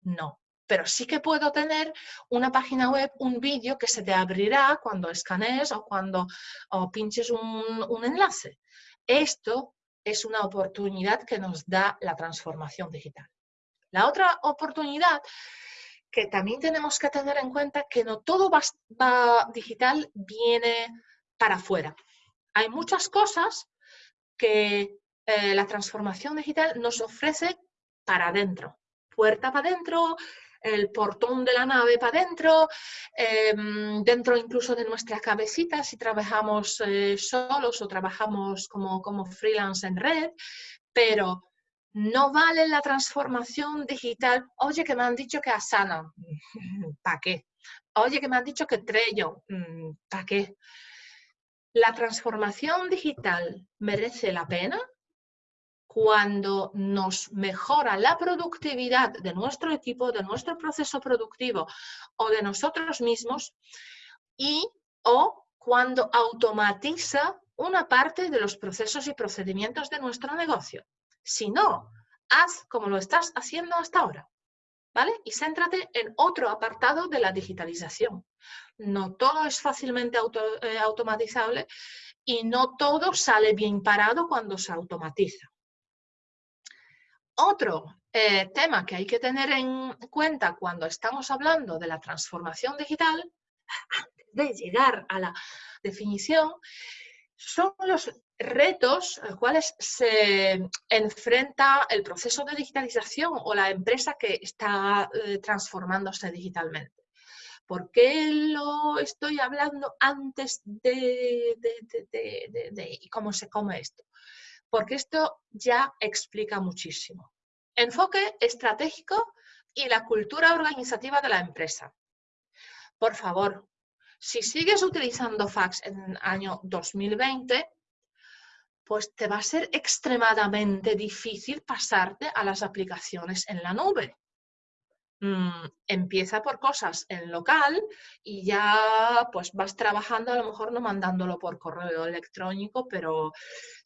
No. Pero sí que puedo tener una página web, un vídeo que se te abrirá cuando escanees o cuando pinches un, enlace. Esto es una oportunidad que nos da la transformación digital. La otra oportunidad que también tenemos que tener en cuenta que no todo digital viene para afuera. Hay muchas cosas que eh, la transformación digital nos ofrece para adentro. Puerta para adentro, el portón de la nave para adentro, em, dentro incluso de nuestra cabecita si trabajamos eh, solos o trabajamos como, como freelance en red, pero no vale la transformación digital. Oye, que me han dicho que Asana, (laughs) ¿para qué? Oye, que me han dicho que Trello, mm, ¿para qué? La transformación digital merece la pena cuando nos mejora la productividad de nuestro equipo, de nuestro proceso productivo o de nosotros mismos y o cuando automatiza una parte de los procesos y procedimientos de nuestro negocio. Si no, haz como lo estás haciendo hasta ahora. ¿Vale? Y céntrate en otro apartado de la digitalización. No todo es fácilmente eh, automatizable y no todo sale bien parado cuando se automatiza. Otro eh, tema que hay que tener en cuenta cuando estamos hablando de la transformación digital, antes de llegar a la definición, son los retos a los cuales se enfrenta el proceso de digitalización o la empresa que está eh, transformándose digitalmente. ¿Por qué lo estoy hablando antes de, de, cómo se come esto? Porque esto ya explica muchísimo. Enfoque estratégico y la cultura organizativa de la empresa. Por favor, si sigues utilizando fax en el año 2020, pues te va a ser extremadamente difícil pasarte a las aplicaciones en la nube. Mm, empieza por cosas en local y ya pues vas trabajando, a lo mejor no mandándolo por correo electrónico, pero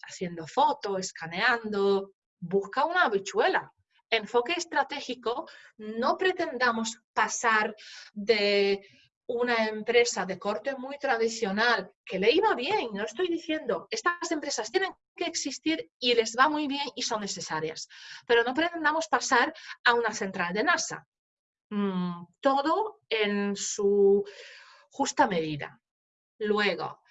haciendo fotos, escaneando, busca una habichuela. Enfoque estratégico, no pretendamos pasar de una empresa de corte muy tradicional que le iba bien, no estoy diciendo, estas empresas tienen que existir y les va muy bien y son necesarias, pero no pretendamos pasar a una central de NASA. Mm, todo en su justa medida. Luego,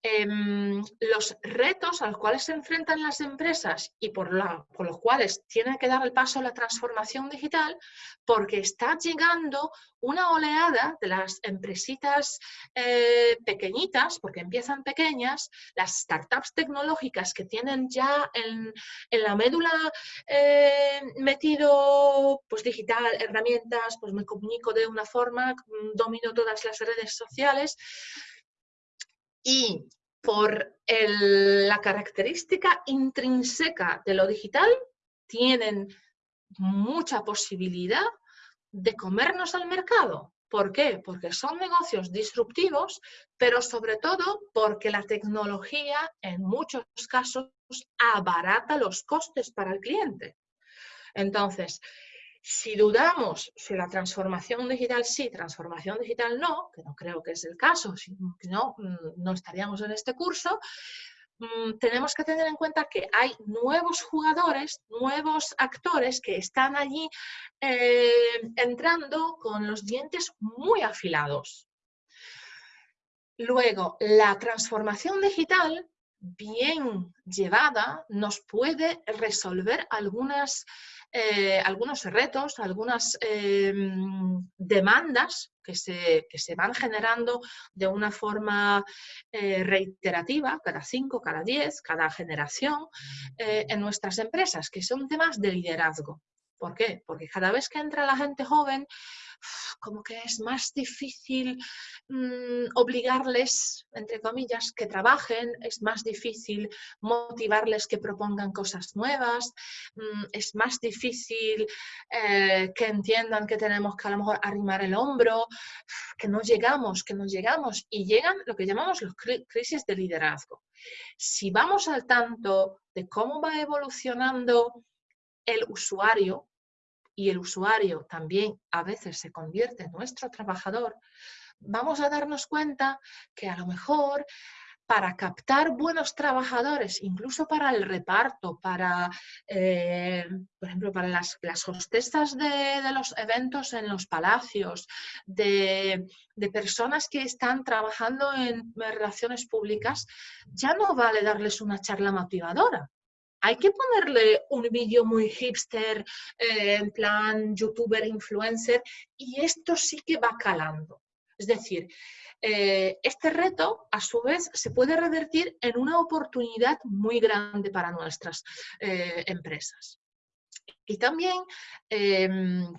Em, los retos a los cuales se enfrentan las empresas y por, los cuales tienen que dar el paso a la transformación digital, porque está llegando una oleada de las empresitas eh, pequeñitas, porque empiezan pequeñas, las startups tecnológicas que tienen ya en, la médula eh, metido pues digital, herramientas, pues me comunico de una forma, domino todas las redes sociales, y por la característica intrínseca de lo digital, tienen mucha posibilidad de comernos al mercado. ¿Por qué? Porque son negocios disruptivos, pero sobre todo porque la tecnología en muchos casos abarata los costes para el cliente. Entonces, si dudamos si la transformación digital sí, transformación digital no, que no creo que es el caso, si no, mm, no estaríamos en este curso, mm, tenemos que tener en cuenta que hay nuevos jugadores, nuevos actores que están allí eh, entrando con los dientes muy afilados. Luego, la transformación digital bien llevada nos puede resolver algunas eh, algunos retos, algunas em, demandas que se, se, van generando de una forma eh, reiterativa, cada cinco, cada diez, cada generación, eh, en nuestras empresas, que son temas de liderazgo. ¿Por qué? Porque cada vez que entra la gente joven, como que es más difícil mm, obligarles, entre comillas, que trabajen, es más difícil motivarles que propongan cosas nuevas, mm, es más difícil eh, que entiendan que tenemos que a lo mejor arrimar el hombro, que no llegamos, que no llegamos y llegan lo que llamamos los crisis de liderazgo. Si vamos al tanto de cómo va evolucionando el usuario, y el usuario también a veces se convierte en nuestro trabajador, vamos a darnos cuenta que a lo mejor para captar buenos trabajadores, incluso para el reparto, para, eh, por ejemplo, para las, las hostesas de, los eventos en los palacios, de, de, personas que están trabajando en relaciones públicas, ya no vale darles una charla motivadora hay que ponerle un vídeo muy hipster, eh, en plan youtuber, influencer, y esto sí que va calando. Es decir, eh, este reto, a su vez, se puede revertir en una oportunidad muy grande para nuestras eh, empresas. Y también em,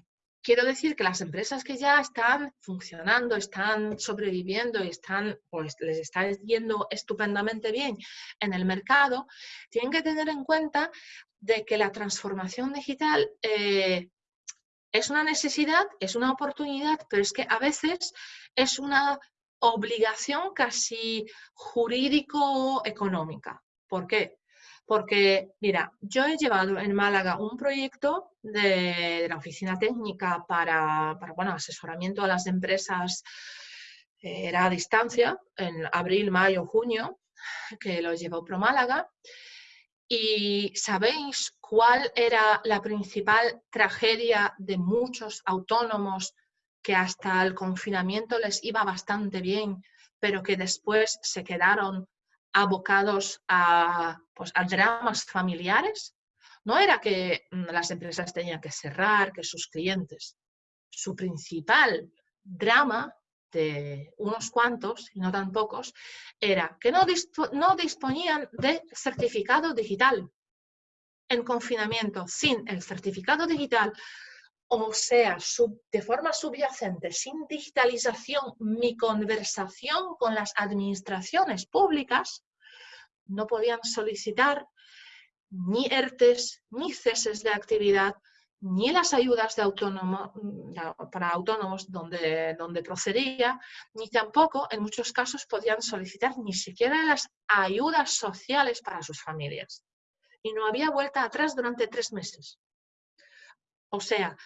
quiero decir que las empresas que ya están funcionando, están sobreviviendo están, pues, les está yendo estupendamente bien en el mercado, tienen que tener en cuenta de que la transformación digital eh, es una necesidad, es una oportunidad, pero es que a veces es una obligación casi jurídico-económica. ¿Por qué? Porque, mira, yo he llevado en Málaga un proyecto de, la oficina técnica para, bueno, asesoramiento a las empresas, eh, era a distancia, en abril, mayo, junio, que lo llevó Pro Málaga. ¿Y sabéis cuál era la principal tragedia de muchos autónomos que hasta el confinamiento les iba bastante bien, pero que después se quedaron abocados a, pues, a dramas familiares, no era que mm, las empresas tenían que cerrar, que sus clientes. Su principal drama de unos cuantos, y no tan pocos, era que no, no disponían de certificado digital. En confinamiento, sin el certificado digital, o sea, de forma subyacente, sin digitalización, mi conversación con las administraciones públicas, no podían solicitar ni ERTES, ni ceses de actividad, ni las ayudas de autónomo, para autónomos donde, donde procedía, ni tampoco en muchos casos podían solicitar ni siquiera las ayudas sociales para sus familias. Y no había vuelta atrás durante tres meses. O sea,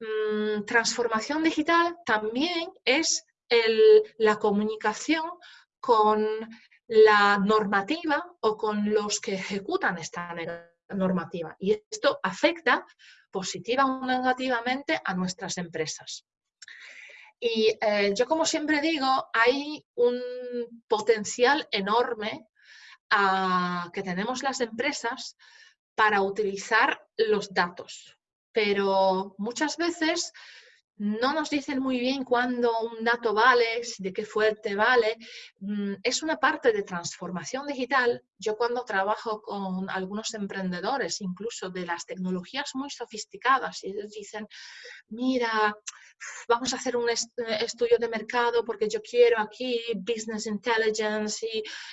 mm, transformación digital también es la comunicación con la normativa o con los que ejecutan esta normativa. Y esto afecta positiva o negativamente a nuestras empresas. Y eh, yo como siempre digo, hay un potencial enorme ah, que tenemos las empresas para utilizar los datos. Pero muchas veces no nos dicen muy bien cuándo un dato vale, de qué fuerte vale. Mm, es una parte de transformación digital. Yo cuando trabajo con algunos emprendedores, incluso de las tecnologías muy sofisticadas, y ellos dicen, mira, vamos a hacer un estudio de mercado porque yo quiero aquí business intelligence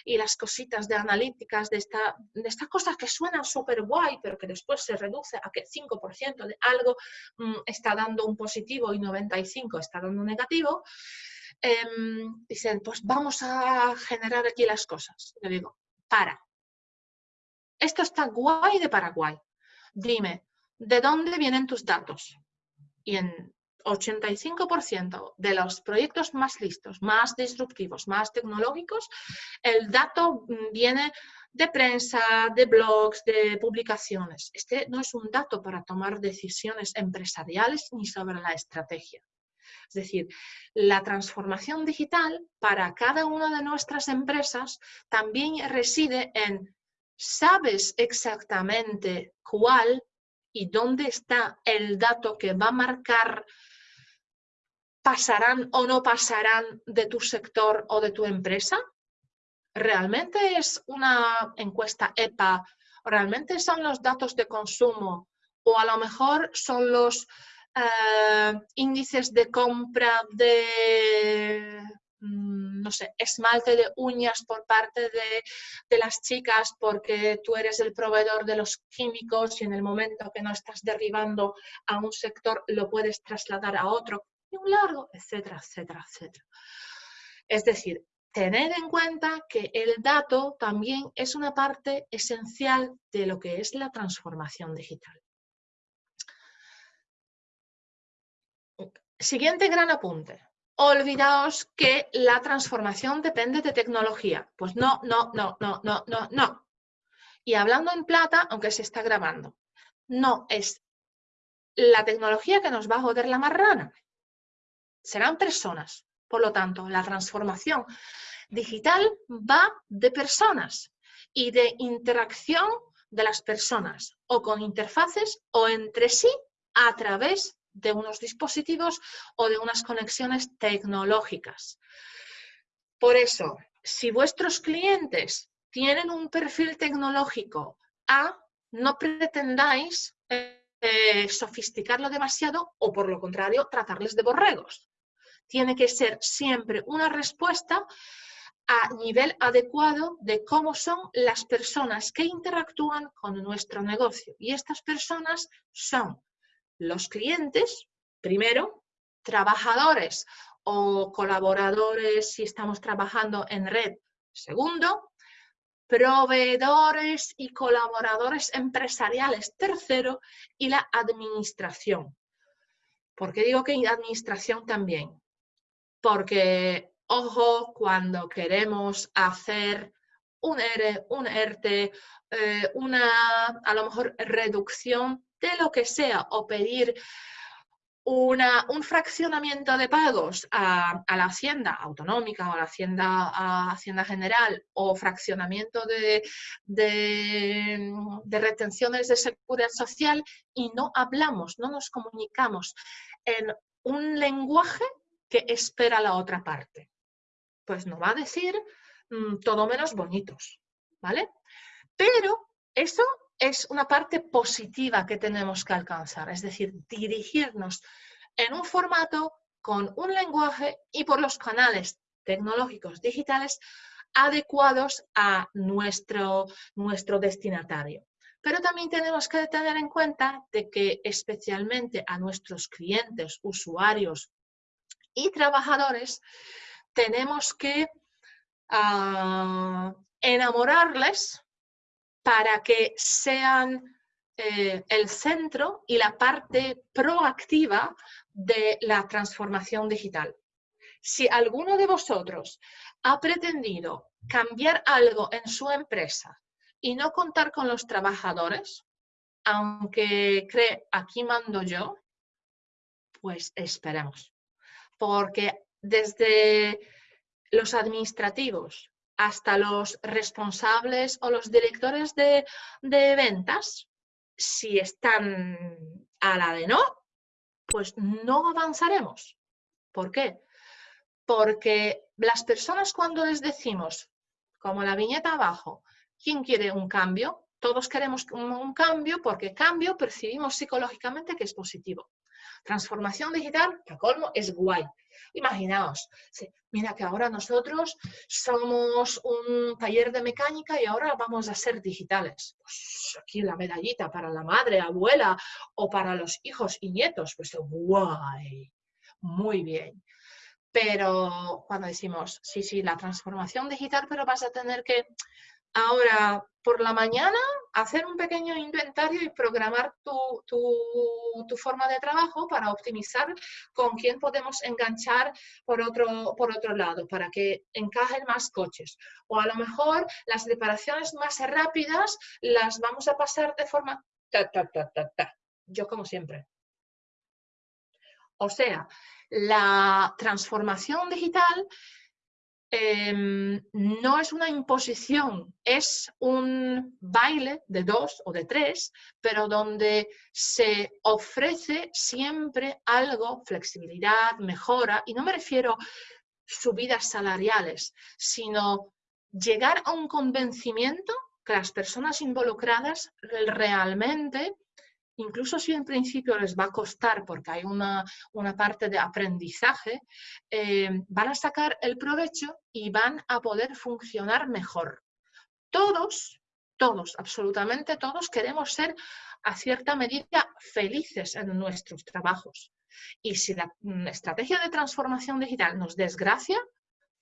y, las cositas de analíticas, de, esta, de estas cosas que suenan súper guay, pero que después se reduce a que 5% de algo mm, está dando un positivo y 95% está dando negativo. Em, dicen, pues vamos a generar aquí las cosas. Yo digo, para. Esto está guay de Paraguay. Dime, ¿de dónde vienen tus datos? Y en 85% de los proyectos más listos, más disruptivos, más tecnológicos, el dato mm, viene de prensa, de blogs, de publicaciones. Este no es un dato para tomar decisiones empresariales ni sobre la estrategia. Es decir, la transformación digital para cada una de nuestras empresas también reside en ¿sabes exactamente cuál y dónde está el dato que va a marcar pasarán o no pasarán de tu sector o de tu empresa? ¿Realmente es una encuesta EPA? ¿Realmente son los datos de consumo? ¿O a lo mejor son los eh, índices de compra de, mm, no sé, esmalte de uñas por parte de, de, las chicas porque tú eres el proveedor de los químicos y en el momento que no estás derribando a un sector lo puedes trasladar a otro y un largo, etcétera, etcétera, etcétera. Es decir, tener en cuenta que el dato también es una parte esencial de lo que es la transformación digital. Siguiente gran apunte. Olvidaos que la transformación depende de tecnología. Pues no, no, no, no, no, no, no. Y hablando en plata, aunque se está grabando, no es la tecnología que nos va a joder la marrana serán personas. Por lo tanto, la transformación digital va de personas y de interacción de las personas o con interfaces o entre sí a través de unos dispositivos o de unas conexiones tecnológicas. Por eso, si vuestros clientes tienen un perfil tecnológico A, no pretendáis eh, sofisticarlo demasiado o por lo contrario tratarles de borregos tiene que ser siempre una respuesta a nivel adecuado de cómo son las personas que interactúan con nuestro negocio. Y estas personas son los clientes, primero, trabajadores o colaboradores si estamos trabajando en red, segundo, proveedores y colaboradores empresariales, tercero, y la administración. ¿Por qué digo que administración también? Porque, ojo, cuando queremos hacer un ERE, un ERTE, eh, una, a lo mejor, reducción de lo que sea o pedir una, un fraccionamiento de pagos a, la hacienda autonómica o a la hacienda, hacienda general o fraccionamiento de, de, retenciones de seguridad social y no hablamos, no nos comunicamos en un lenguaje que espera la otra parte? Pues no va a decir mm, todo menos bonitos, ¿vale? Pero eso es una parte positiva que tenemos que alcanzar, es decir, dirigirnos en un formato con un lenguaje y por los canales tecnológicos digitales adecuados a nuestro, nuestro destinatario. Pero también tenemos que tener en cuenta de que especialmente a nuestros clientes, usuarios y trabajadores, tenemos que ah, enamorarles para que sean eh, el centro y la parte proactiva de la transformación digital. si alguno de vosotros ha pretendido cambiar algo en su empresa y no contar con los trabajadores, aunque cree aquí mando yo, pues esperemos. Porque desde los administrativos hasta los responsables o los directores de, ventas, si están a la de no, pues no avanzaremos. ¿Por qué? Porque las personas cuando les decimos, como la viñeta abajo, ¿quién quiere un cambio? Todos queremos un cambio porque cambio percibimos psicológicamente que es positivo. Transformación digital, que colmo, es guay. Imaginaos, mira que ahora nosotros somos un taller de mecánica y ahora vamos a ser digitales. Pues aquí la medallita para la madre, abuela o para los hijos y nietos. Pues guay, muy bien. Pero cuando decimos, sí, sí, la transformación digital, pero vas a tener que Ahora, por la mañana, hacer un pequeño inventario y programar tu, forma de trabajo para optimizar con quién podemos enganchar por otro, por otro lado, para que encajen más coches. O a lo mejor las reparaciones más rápidas las vamos a pasar de forma... Ta, ta, ta, ta, ta. Yo como siempre. O sea, la transformación digital Em, no es una imposición, es un baile de dos o de tres, pero donde se ofrece siempre algo, flexibilidad, mejora, y no me refiero subidas salariales, sino llegar a un convencimiento que las personas involucradas realmente incluso si en principio les va a costar porque hay una, parte de aprendizaje, eh, van a sacar el provecho y van a poder funcionar mejor. Todos, todos, absolutamente todos queremos ser a cierta medida felices en nuestros trabajos. Y si la mm, estrategia de transformación digital nos desgracia,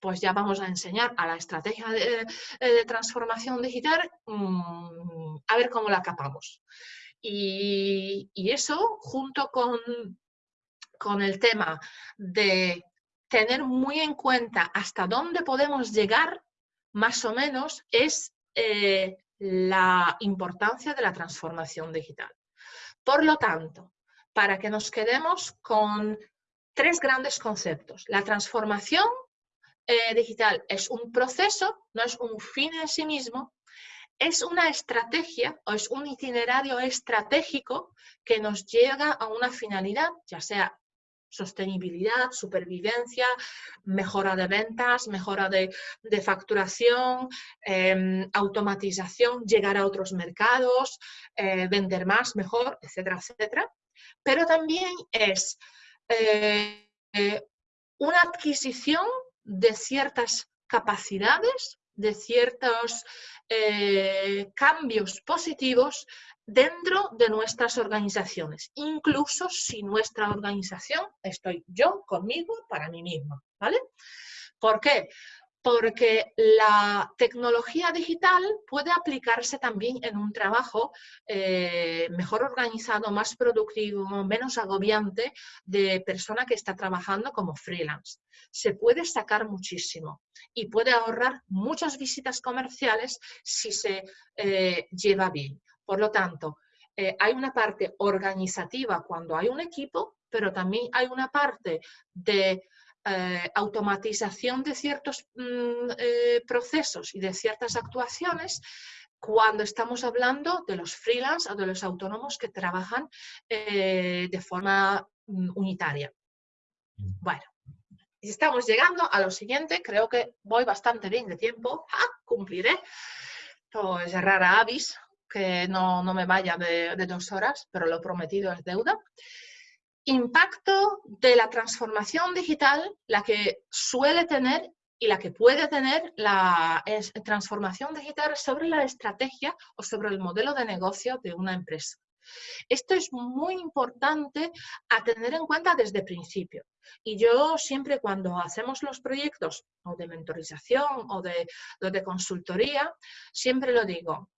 pues ya vamos a enseñar a la estrategia de, eh, transformación digital mm, a ver cómo la capamos. Y, eso junto con, con el tema de tener muy en cuenta hasta dónde podemos llegar, más o menos, es eh, la importancia de la transformación digital. Por lo tanto, para que nos quedemos con tres grandes conceptos. La transformación eh, digital es un proceso, no es un fin en sí mismo, es una estrategia o es un itinerario estratégico que nos llega a una finalidad, ya sea sostenibilidad, supervivencia, mejora de ventas, mejora de, facturación, em, automatización, llegar a otros mercados, eh, vender más, mejor, etcétera, etcétera. Pero también es eh, eh, una adquisición de ciertas capacidades de ciertos eh, cambios positivos dentro de nuestras organizaciones, incluso si nuestra organización estoy yo conmigo para mí misma, ¿vale? ¿Por qué? Porque la tecnología digital puede aplicarse también en un trabajo eh, mejor organizado, más productivo, menos agobiante de persona que está trabajando como freelance. Se puede sacar muchísimo y puede ahorrar muchas visitas comerciales si se eh, lleva bien. Por lo tanto, eh, hay una parte organizativa cuando hay un equipo, pero también hay una parte de eh, automatización de ciertos mm, eh, procesos y de ciertas actuaciones cuando estamos hablando de los freelance o de los autónomos que trabajan eh, de forma mm, unitaria. Mm. Bueno, estamos llegando a lo siguiente, creo que voy bastante bien de tiempo, ¡Ah! cumpliré. Pues rara avis que no, me vaya de, de dos horas, pero lo prometido es deuda impacto de la transformación digital, la que suele tener y la que puede tener la transformación digital sobre la estrategia o sobre el modelo de negocio de una empresa. Esto es muy importante a tener en cuenta desde principio. Y yo siempre cuando hacemos los proyectos o de mentorización o de, de consultoría, siempre lo digo.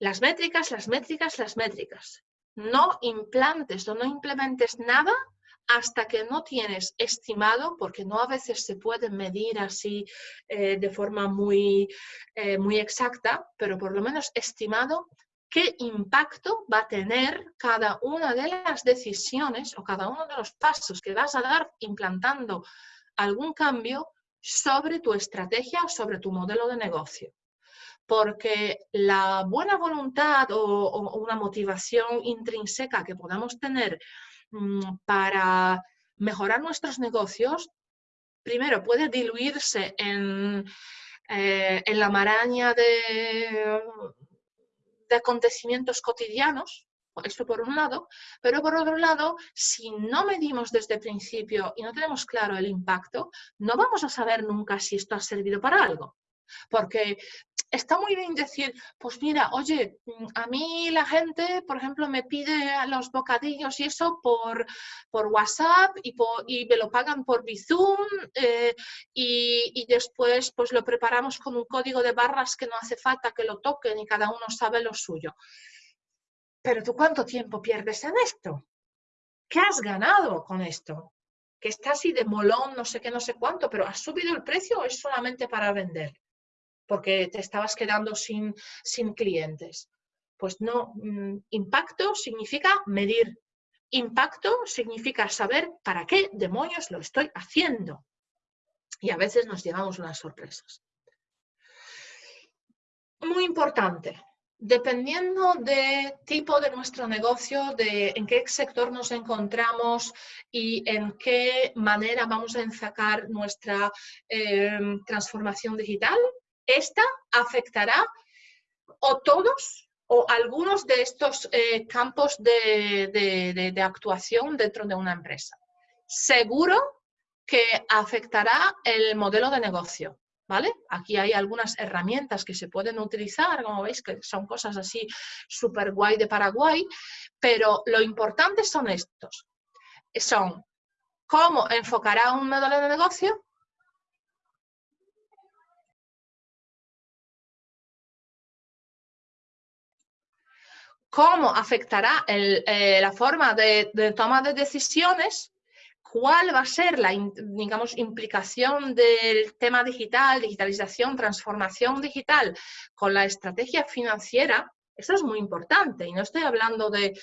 Las métricas, las métricas, las métricas no implantes o no implementes nada hasta que no tienes estimado, porque no a veces se puede medir así eh, de forma muy, eh, muy exacta, pero por lo menos estimado qué impacto va a tener cada una de las decisiones o cada uno de los pasos que vas a dar implantando algún cambio sobre tu estrategia o sobre tu modelo de negocio. Porque la buena voluntad o una motivación intrínseca que podamos tener Mm, para mejorar nuestros negocios, primero puede diluirse en, eh, la maraña de, de acontecimientos cotidianos, esto por un lado, pero por otro lado, si no medimos desde el principio y no tenemos claro el impacto, no vamos a saber nunca si esto ha servido para algo. Porque está muy bien decir, pues mira, oye, mm, a mí la gente, por ejemplo, me pide los bocadillos y eso por, por WhatsApp y, me lo pagan por Bizum eh, y, y, después pues lo preparamos con un código de barras que no hace falta que lo toquen y cada uno sabe lo suyo. Pero tú cuánto tiempo pierdes en esto? ¿Qué has ganado con esto? Que está así de molón, no sé qué, no sé cuánto, pero ¿has subido el precio o es solamente para vender? Porque te estabas quedando sin, sin clientes. Pues no, mm, impacto significa medir. Impacto significa saber para qué demonios lo estoy haciendo. Y a veces nos llevamos unas sorpresas. Muy importante, dependiendo del tipo de nuestro negocio, de en qué sector nos encontramos y en qué manera vamos a enfocar nuestra eh, transformación digital, esta afectará o todos o algunos de estos eh, campos de, actuación dentro de una empresa. Seguro que afectará el modelo de negocio. ¿Vale? Aquí hay algunas herramientas que se pueden utilizar, como veis que son cosas así súper guay de Paraguay, pero lo importante son estos. Son cómo enfocará un modelo de negocio, cómo afectará eh, la forma de, toma de decisiones, cuál va a ser la digamos, implicación del tema digital, digitalización, transformación digital con la estrategia financiera, eso es muy importante y no estoy hablando de,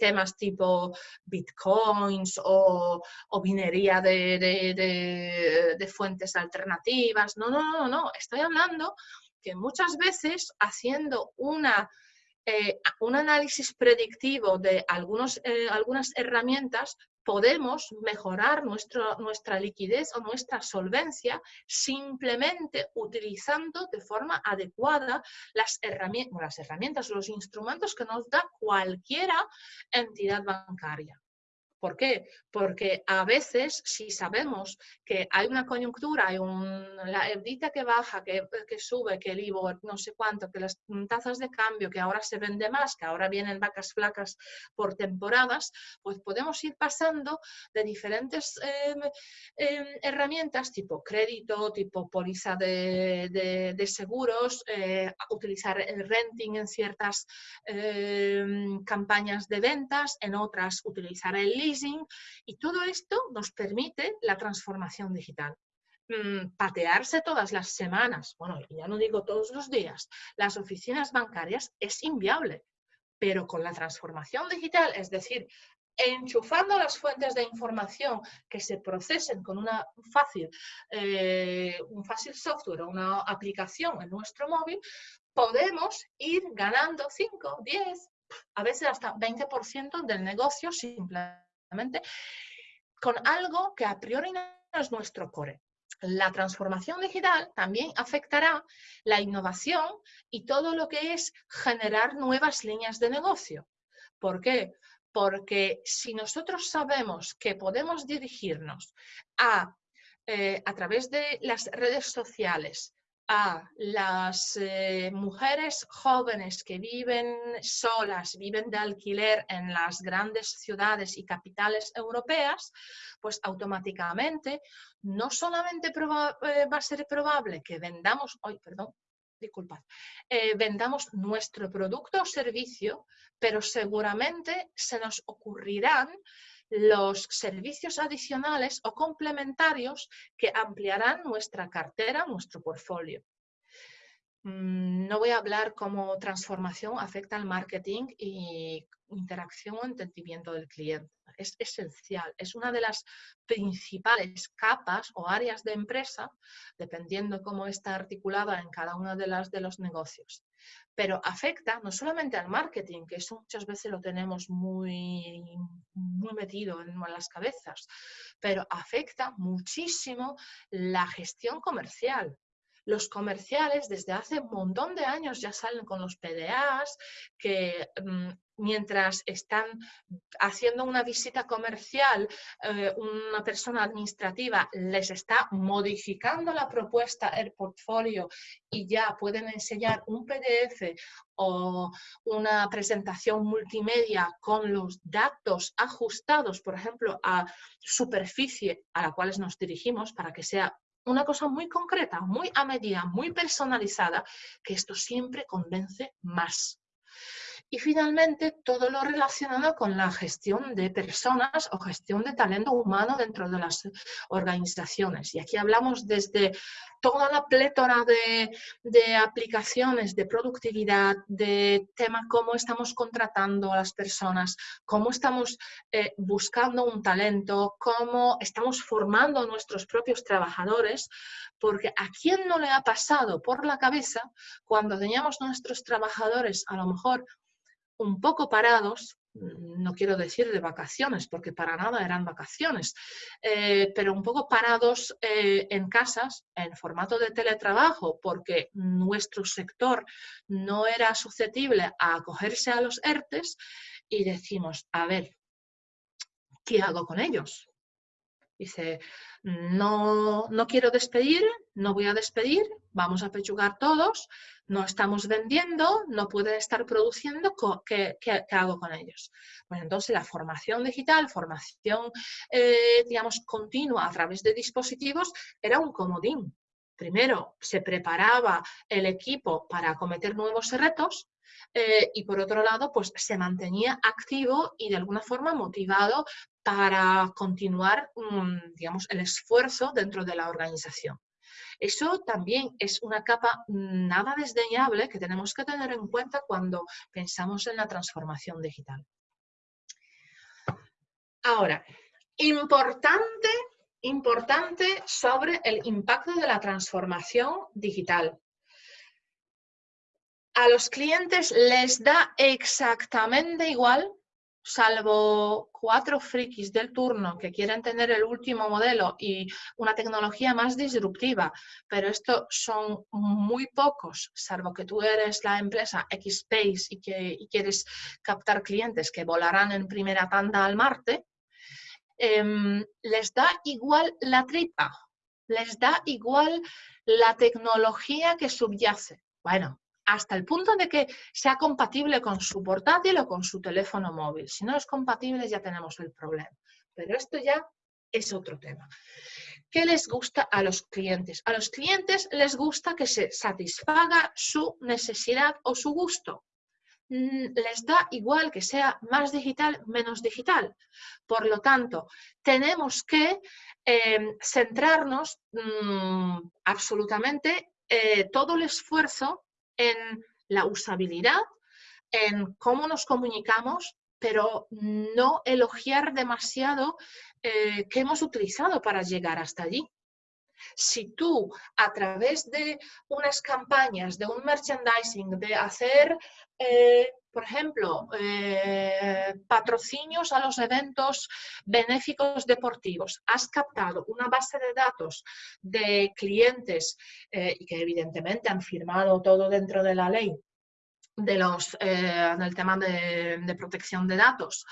temas tipo bitcoins o, o minería de, de, fuentes alternativas. No, no, no, no. Estoy hablando que muchas veces haciendo una eh, un análisis predictivo de algunos, eh, algunas herramientas, podemos mejorar nuestra liquidez o nuestra solvencia simplemente utilizando de forma adecuada las herramientas, las herramientas los instrumentos que nos da cualquiera entidad bancaria. ¿Por qué? Porque a veces, si sabemos que hay una coyuntura, hay un, la evita que baja, que, sube, que el IVO no sé cuánto, que las tasas de cambio, que ahora se vende más, que ahora vienen vacas flacas por temporadas, pues podemos ir pasando de diferentes em, em, herramientas tipo crédito, tipo póliza de, seguros, eh, utilizar el renting en ciertas em, campañas de ventas, en otras utilizar el y todo esto nos permite la transformación digital. Mm, patearse todas las semanas, bueno, ya no digo todos los días, las oficinas bancarias es inviable, pero con la transformación digital, es decir, enchufando las fuentes de información que se procesen con una fácil, eh, un fácil software o una aplicación en nuestro móvil, podemos ir ganando 5, 10, a veces hasta 20% del negocio simplemente con algo que a priori no es nuestro core. La transformación digital también afectará la innovación y todo lo que es generar nuevas líneas de negocio. ¿Por qué? Porque si nosotros sabemos que podemos dirigirnos a, eh, a través de las redes sociales, a las eh, mujeres jóvenes que viven solas, viven de alquiler en las grandes ciudades y capitales europeas, pues automáticamente no solamente eh, va a ser probable que vendamos, hoy, perdón, disculpad, eh, vendamos nuestro producto o servicio, pero seguramente se nos ocurrirán los servicios adicionales o complementarios que ampliarán nuestra cartera, nuestro portfolio. Mm, no voy a hablar cómo transformación afecta al marketing y interacción o entendimiento del cliente. Es esencial, es una de las principales capas o áreas de empresa, dependiendo cómo está articulada en cada uno de, las, de los negocios. Pero afecta no solamente al marketing, que eso muchas veces lo tenemos muy, muy metido en las cabezas, pero afecta muchísimo la gestión comercial, los comerciales desde hace un montón de años ya salen con los PDAs que mm, mientras están haciendo una visita comercial, eh, una persona administrativa les está modificando la propuesta, el portfolio y ya pueden enseñar un PDF o una presentación multimedia con los datos ajustados, por ejemplo, a superficie a la cual nos dirigimos para que sea una cosa muy concreta, muy a medida, muy personalizada, que esto siempre convence más. Y finalmente, todo lo relacionado con la gestión de personas o gestión de talento humano dentro de las organizaciones. Y aquí hablamos desde toda la plétora de, aplicaciones de productividad, de tema cómo estamos contratando a las personas, cómo estamos eh, buscando un talento, cómo estamos formando nuestros propios trabajadores, porque a quién no le ha pasado por la cabeza cuando teníamos nuestros trabajadores a lo mejor un poco parados, no quiero decir de vacaciones, porque para nada eran vacaciones, eh, pero un poco parados eh, en casas, en formato de teletrabajo, porque nuestro sector no era susceptible a acogerse a los ERTES y decimos, a ver, ¿qué hago con ellos? Dice, no, no quiero despedir, no voy a despedir, vamos a pechugar todos, no estamos vendiendo, no pueden estar produciendo, ¿qué, hago con ellos? Bueno, entonces la formación digital, formación, eh, digamos, continua a través de dispositivos era un comodín. Primero, se preparaba el equipo para acometer nuevos retos, eh, y por otro lado, pues se mantenía activo y de alguna forma motivado para continuar, mm, digamos, el esfuerzo dentro de la organización. Eso también es una capa nada desdeñable que tenemos que tener en cuenta cuando pensamos en la transformación digital. Ahora, importante, importante sobre el impacto de la transformación digital a los clientes les da exactamente igual salvo cuatro frikis del turno que quieren tener el último modelo y una tecnología más disruptiva, pero esto son muy pocos, salvo que tú eres la empresa X-Space y quieres captar clientes que volarán en primera tanda al Marte, em, les da igual la tripa, les da igual la tecnología que subyace. Bueno, hasta el punto de que sea compatible con su portátil o con su teléfono móvil. Si no es compatible ya tenemos el problema. Pero esto ya es otro tema. ¿Qué les gusta a los clientes? A los clientes les gusta que se satisfaga su necesidad o su gusto. Mm, les da igual que sea más digital, menos digital. Por lo tanto, tenemos que em, centrarnos mm, absolutamente eh, todo el esfuerzo en la usabilidad, en cómo nos comunicamos, pero no elogiar demasiado eh, qué hemos utilizado para llegar hasta allí. Si tú a través de unas campañas, de un merchandising, de hacer, eh, por ejemplo, eh, patrocinios a los eventos benéficos deportivos, has captado una base de datos de clientes y que evidentemente han firmado todo dentro de la ley de los, eh, en el tema de, protección de datos,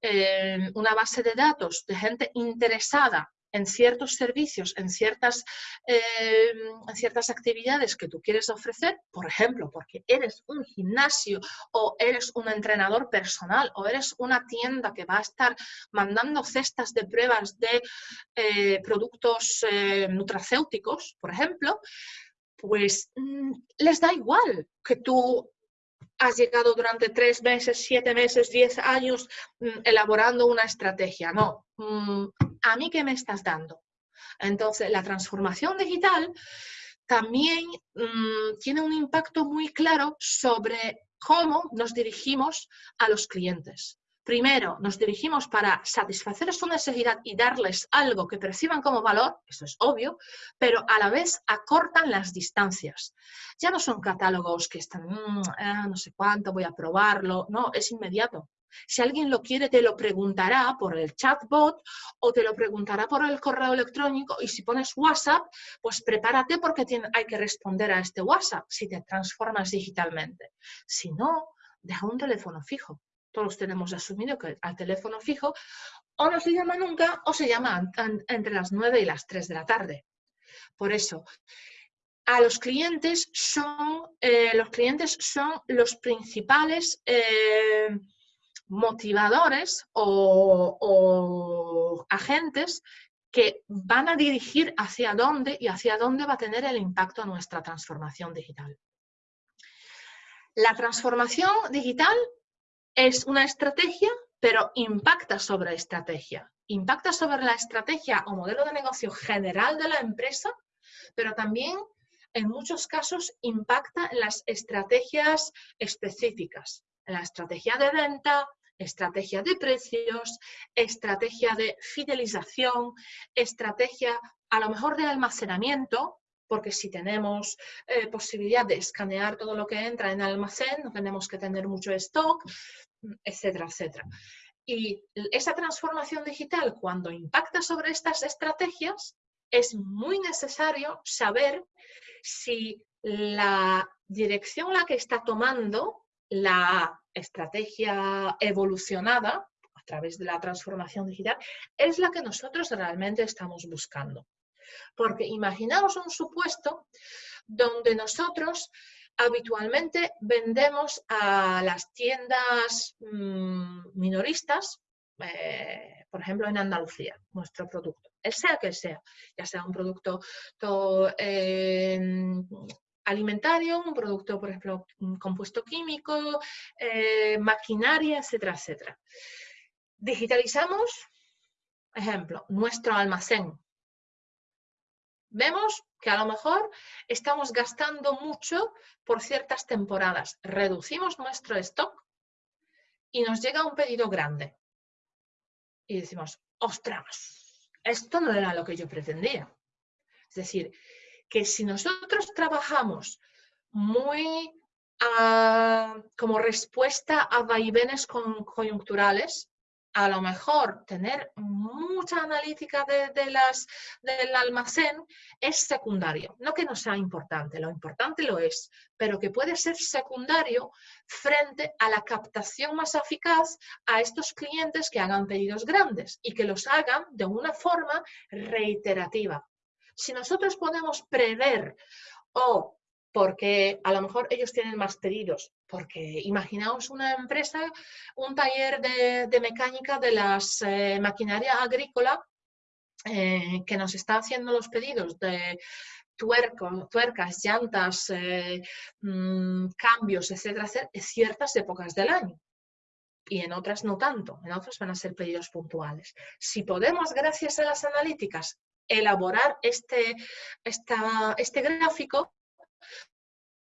eh, una base de datos de gente interesada en ciertos servicios, en ciertas, eh, en ciertas actividades que tú quieres ofrecer, por ejemplo, porque eres un gimnasio o eres un entrenador personal o eres una tienda que va a estar mandando cestas de pruebas de productos nutracéuticos, por ejemplo, pues mm, les da igual que tú has llegado durante tres meses, siete meses, diez años mm, elaborando una estrategia. No, mm, ¿a mí qué me estás dando? Entonces, la transformación digital también mm, tiene un impacto muy claro sobre cómo nos dirigimos a los clientes. Primero, nos dirigimos para satisfacer su necesidad y darles algo que perciban como valor, eso es obvio, pero a la vez acortan las distancias. Ya no son catálogos que están, mm, ah, no sé cuánto, voy a probarlo, no, es inmediato. Si alguien lo quiere, te lo preguntará por el chatbot o te lo preguntará por el correo electrónico y si pones WhatsApp, pues prepárate porque hay que responder a este WhatsApp si te transformas digitalmente. Si no, deja un teléfono fijo todos tenemos asumido que al teléfono fijo o no se llama nunca o se llama entre las 9 y las 3 de la tarde. Por eso, a los clientes son, eh, los, clientes son los principales eh, motivadores o, agentes que van a dirigir hacia dónde y hacia dónde va a tener el impacto nuestra transformación digital. La transformación digital es una estrategia, pero impacta sobre estrategia. Impacta sobre la estrategia o modelo de negocio general de la empresa, pero también en muchos casos impacta en las estrategias específicas, en la estrategia de venta, estrategia de precios, estrategia de fidelización, estrategia a lo mejor de almacenamiento, porque si tenemos eh, posibilidad de escanear todo lo que entra en almacén, no tenemos que tener mucho stock, etcétera, etcétera. Y esa transformación digital, cuando impacta sobre estas estrategias, es muy necesario saber si la dirección la que está tomando la estrategia evolucionada a través de la transformación digital es la que nosotros realmente estamos buscando. Porque imaginaos un supuesto donde nosotros habitualmente vendemos a las tiendas mm, minoristas, eh, por ejemplo en Andalucía, nuestro producto, el sea que sea, ya sea un producto em, alimentario, un producto, por ejemplo, compuesto químico, eh, maquinaria, etcétera, etcétera. Digitalizamos, ejemplo, nuestro almacén, vemos que a lo mejor estamos gastando mucho por ciertas temporadas. Reducimos nuestro stock y nos llega un pedido grande. Y decimos, ostras, esto no era lo que yo pretendía. Es decir, que si nosotros trabajamos muy como respuesta a vaivenes coyunturales, a lo mejor tener mucha analítica de, las, del almacén es secundario. No que no sea importante, lo importante lo es, pero que puede ser secundario frente a la captación más eficaz a estos clientes que hagan pedidos grandes y que los hagan de una forma reiterativa. Si nosotros podemos prever o porque a lo mejor ellos tienen más pedidos, porque imaginaos una empresa, un taller de, mecánica de las eh, maquinaria agrícola eh, que nos está haciendo los pedidos de tuercas, llantas, eh, mm, cambios, etcétera, en ciertas épocas del año. Y en otras no tanto, en otras van a ser pedidos puntuales. Si podemos, gracias a las analíticas, elaborar este, este gráfico,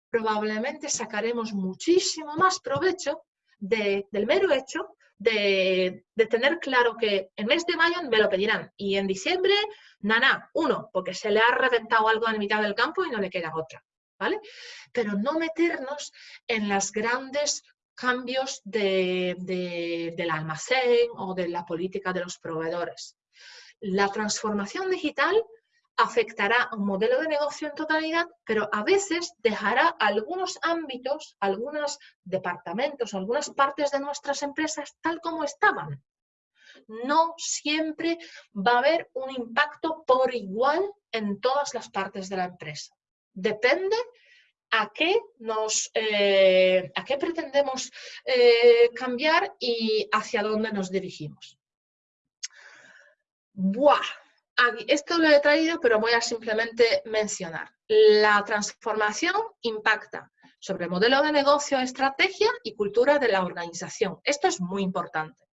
probablemente sacaremos muchísimo más provecho del mero hecho de, tener claro que en mes de mayo me lo pedirán y en diciembre, nada, uno, porque se le ha reventado algo en mitad del campo y no le queda otra, ¿vale? Pero no meternos en los grandes cambios del almacén o de la política de los proveedores. La transformación digital afectará un modelo de negocio en totalidad, pero a veces dejará algunos ámbitos, algunos departamentos, algunas partes de nuestras empresas tal como estaban. No siempre va a haber un impacto por igual en todas las partes de la empresa. Depende a qué, nos, eh, a qué pretendemos eh, cambiar y hacia dónde nos dirigimos. ¡Buah! Esto lo he traído, pero voy a simplemente mencionar. La transformación impacta sobre modelo de negocio, estrategia y cultura de la organización. Esto es muy importante.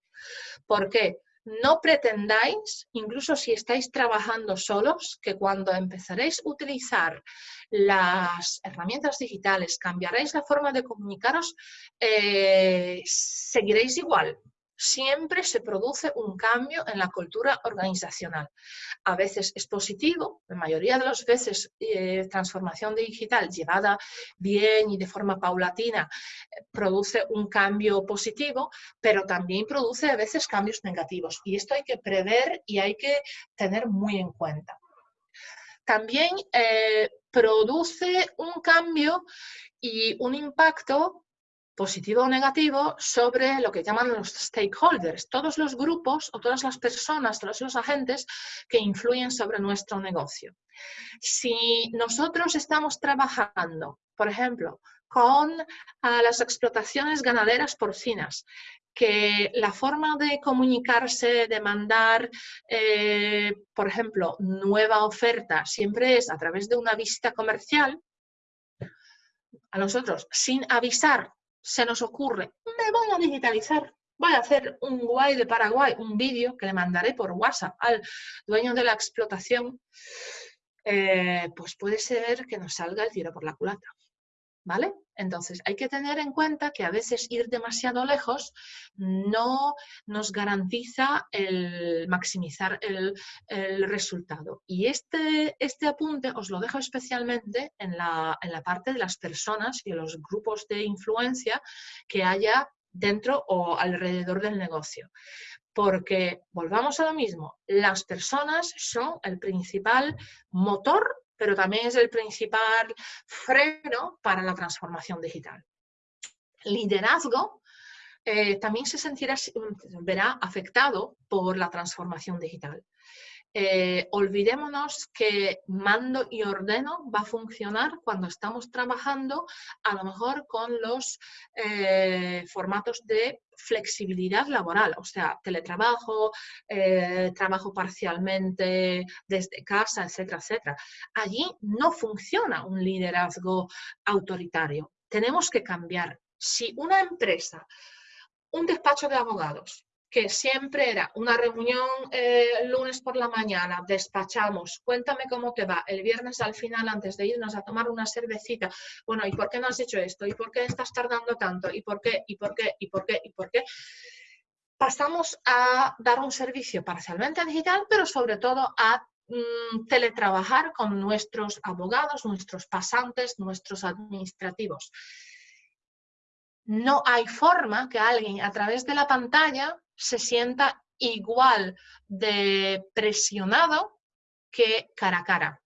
porque No pretendáis, incluso si estáis trabajando solos, que cuando empezaréis a utilizar las herramientas digitales, cambiaréis la forma de comunicaros, eh, seguiréis igual, siempre se produce un cambio en la cultura organizacional. A veces es positivo, la mayoría de las veces eh, transformación digital llevada bien y de forma paulatina eh, produce un cambio positivo, pero también produce a veces cambios negativos. Y esto hay que prever y hay que tener muy en cuenta. También eh, produce un cambio y un impacto positivo o negativo sobre lo que llaman los stakeholders, todos los grupos o todas las personas, todos los agentes que influyen sobre nuestro negocio. Si nosotros estamos trabajando, por ejemplo, con ah, las explotaciones ganaderas porcinas, que la forma de comunicarse, de mandar, eh, por ejemplo, nueva oferta siempre es a través de una visita comercial, a nosotros, sin avisar se nos ocurre, me voy a digitalizar, voy a hacer un guay de Paraguay, un vídeo que le mandaré por WhatsApp al dueño de la explotación, eh, pues puede ser que nos salga el tiro por la culata. ¿Vale? Entonces, hay que tener en cuenta que a veces ir demasiado lejos no nos garantiza el maximizar el, resultado. Y este, este, apunte os lo dejo especialmente en la, en la parte de las personas y los grupos de influencia que haya dentro o alrededor del negocio. Porque, volvamos a lo mismo, las personas son el principal motor pero también es el principal freno para la transformación digital. Liderazgo eh, también se sentirá, verá afectado por la transformación digital. Eh, olvidémonos que mando y ordeno va a funcionar cuando estamos trabajando a lo mejor con los eh, formatos de flexibilidad laboral, o sea, teletrabajo, eh, trabajo parcialmente desde casa, etcétera, etcétera. Allí no funciona un liderazgo autoritario. Tenemos que cambiar. Si una empresa, un despacho de abogados, que siempre era una reunión eh, lunes por la mañana, despachamos, cuéntame cómo te va, el viernes al final antes de irnos a tomar una cervecita, bueno, ¿y por qué no has hecho esto? ¿Y por qué estás tardando tanto? ¿Y por qué? ¿Y por qué? ¿Y por qué? ¿Y por qué? Pasamos a dar un servicio parcialmente digital, pero sobre todo a mm, teletrabajar con nuestros abogados, nuestros pasantes, nuestros administrativos. No hay forma que alguien a través de la pantalla se sienta igual de presionado que cara a cara.